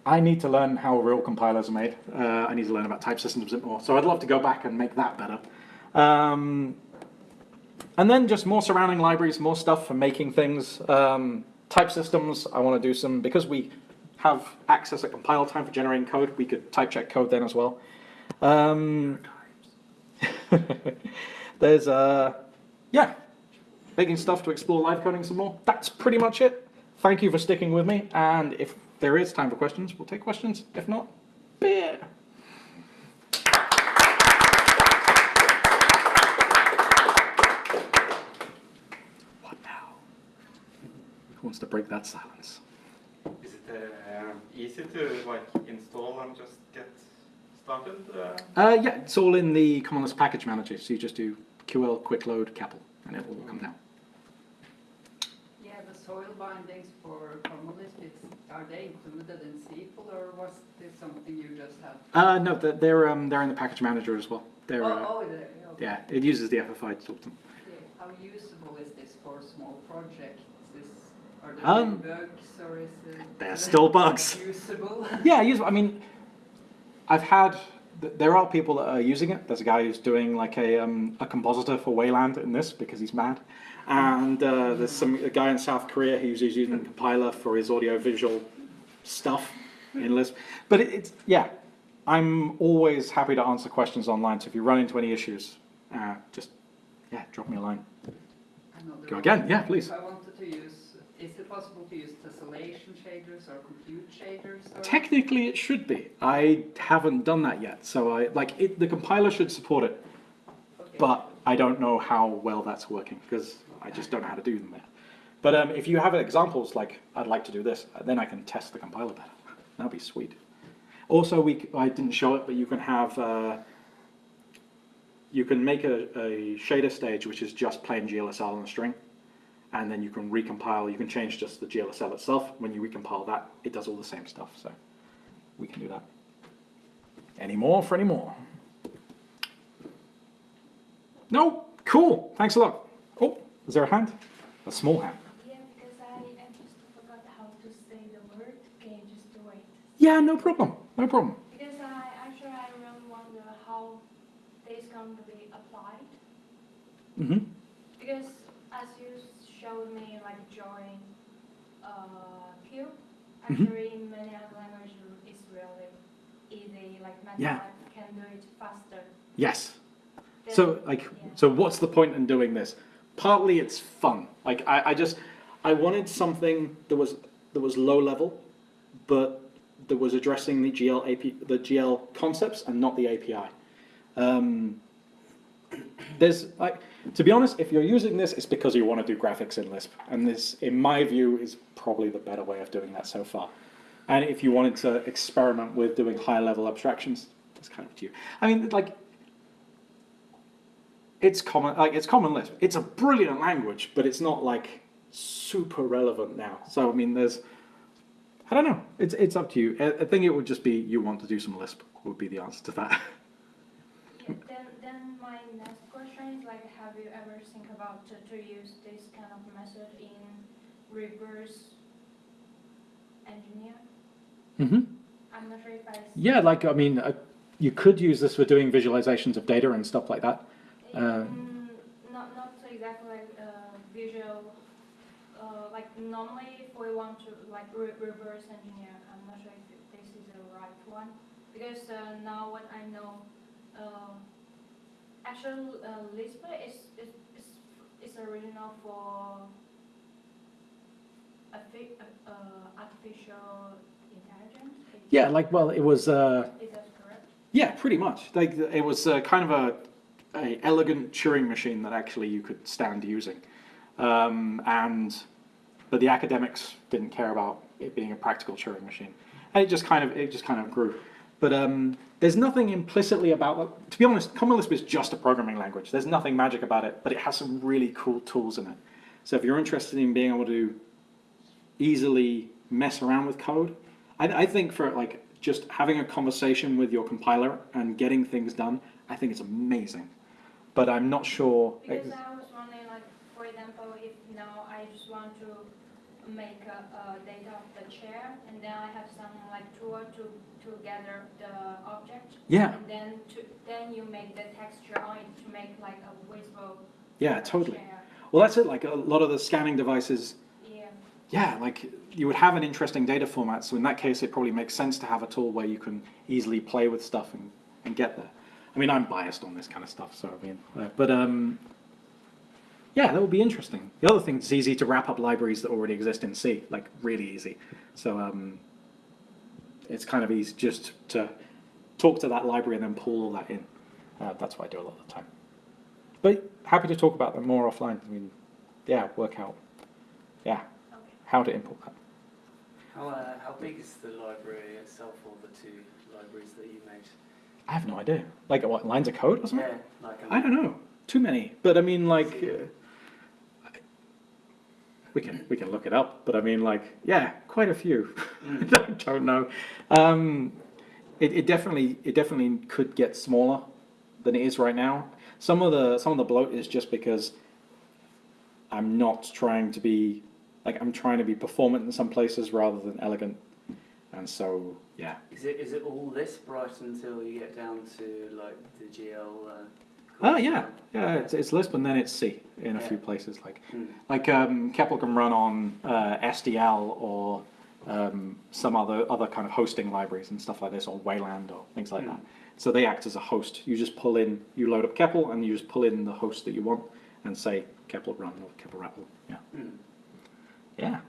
I need to learn how real compilers are made. Uh, I need to learn about type systems a bit more. So I'd love to go back and make that better. Um, and then just more surrounding libraries, more stuff for making things. Um, type systems, I want to do some, because we have access at compile time for generating code, we could type check code then as well. Um, there's, uh, yeah, making stuff to explore live coding some more. That's pretty much it. Thank you for sticking with me, and if there is time for questions, we'll take questions. If not, beer. Wants to break that silence? Is it uh, easy to like install and just get started? Uh... Uh, yeah, it's all in the Common Lisp package manager. So you just do ql quick load CEPL and it will come down. Yeah, the soil bindings for Common Lisp, are they included in SQL or was this something you just had? Uh, no, they're they're, um, they're in the package manager as well. They're, Oh, uh, oh, they- okay. yeah, it uses the FFI to talk to them. Yeah, How usable is this for a small project? Are there Um, bugs or is it? There's still bugs. Usable? Yeah, use, I mean, I've had, there are people that are using it. There's a guy who's doing like a, um, a compositor for Wayland in this because he's mad. And uh, there's some a guy in South Korea who's using a compiler for his audio visual stuff. in Lisp. But it, it's, yeah, I'm always happy to answer questions online. So if you run into any issues, uh, just, yeah, drop me a line. Go again, yeah, please. If I wanted to use, is it possible to use tessellation shaders or compute shaders? Or? Technically, it should be. I haven't done that yet. So I, like, it, the compiler should support it, Okay. but I don't know how well that's working because I just don't know how to do them yet. But um, if you have examples like, I'd like to do this, then I can test the compiler better. That'd be sweet. Also, we, I didn't show it, but you can have, uh, you can make a, a shader stage which is just plain GLSL on a string. And then you can recompile, you can change just the GLSL itself. When you recompile that, it does all the same stuff, so we can do that. Any more for any more? No? Cool, thanks a lot. Oh, is there a hand? A small hand. Yeah, because I, I just forgot how to say the word. Can you just wait? Yeah, no problem, no problem. Because I actually I really wonder how this is going to be applied. Mm-hmm. Because as you showed me like drawing uh, cube, Mhm. actually in many other languages it's really easy. Like MATLAB Yeah. can do it faster. Yes. than- So, like, yeah. so what's the point in doing this? Partly it's fun. Like, I, I just, I wanted something that was, that was low level, but that was addressing the GL AP, the GL concepts and not the API. Um, there's, like, to be honest, if you're using this, it's because you want to do graphics in Lisp. And this, in my view, is probably the better way of doing that so far. And if you wanted to experiment with doing higher level abstractions, it's kind of to you. I mean, like, it's common like it's common lisp it's a brilliant language but it's not like super relevant now so i mean there's i don't know it's it's up to you i, think it would just be you want to do some lisp would be the answer to that then, my next question is like, have you ever think about to, to use this kind of method in reverse engineer? mm-hmm. I'm not sure if I. yeah like i mean uh, you could use this for doing visualizations of data and stuff like that uh, Mm, not, not exactly like uh, visual, uh, like normally if we want to like re- reverse engineer, I'm not sure if this is the right one. Because uh, now what I know, uh, actual uh, Lisp is, is, is, is original for uh, artificial intelligence. Yeah like well it was uh, Is that correct? yeah pretty much like it was uh, kind of a, a elegant turing machine that actually you could stand using um, and but the academics didn't care about it being a practical Turing machine, and it just kind of it just kind of grew. But um, there's nothing implicitly about. To be honest, Common Lisp is just a programming language. There's nothing magic about it, but it has some really cool tools in it. So if you're interested in being able to easily mess around with code, I, I think for like just having a conversation with your compiler and getting things done, I think it's amazing. But I'm not sure. Because I was wondering, like, for example, if now I just want to make a, a data of the chair, and then I have some like tool to to gather the object, Yeah, and then to then you make the texture on it to make like a visible. yeah, totally. chair. Well, that's it. Like a lot of the scanning devices Yeah. Yeah, like you would have an interesting data format. So in that case, it probably makes sense to have a tool where you can easily play with stuff and, and get there. I mean, I'm biased on this kind of stuff, so I mean, but um, yeah, that would be interesting. The other thing, it's easy to wrap up libraries that already exist in C, like really easy. So um, it's kind of easy just to talk to that library and then pull all that in. Uh, that's what I do a lot of the time. But happy to talk about them more offline. I mean, yeah, work out, yeah, Okay. how to import that. How, uh, how big is the library itself, or the two libraries that you made? I have no idea. Like what lines of code or something? Yeah, like I don't know. Too many. But I mean, like, we can we can look it up. But I mean, like, yeah, quite a few. I don't know. Um, it, it definitely it definitely could get smaller than it is right now. Some of the some of the bloat is just because I'm not trying to be like I'm trying to be performant in some places rather than elegant, and so yeah. Is it is it all this bright until you get down to like the GL? Uh, Oh yeah, yeah. It's, it's Lisp and then it's C in a Yeah. few places. Like Hmm. like um, CEPL can run on uh, SDL or um, some other other kind of hosting libraries and stuff like this, or Wayland or things like Hmm. that. So they act as a host. You just pull in, you load up CEPL, and you just pull in the host that you want, and say CEPL run or CEPL REPL. Yeah. Hmm. Yeah.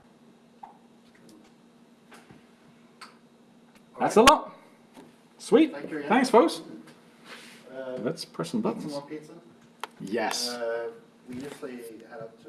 That's a lot. Sweet. Thank. Thanks, folks. Uh, Let's press some buttons. Yes. Uh, we usually head up to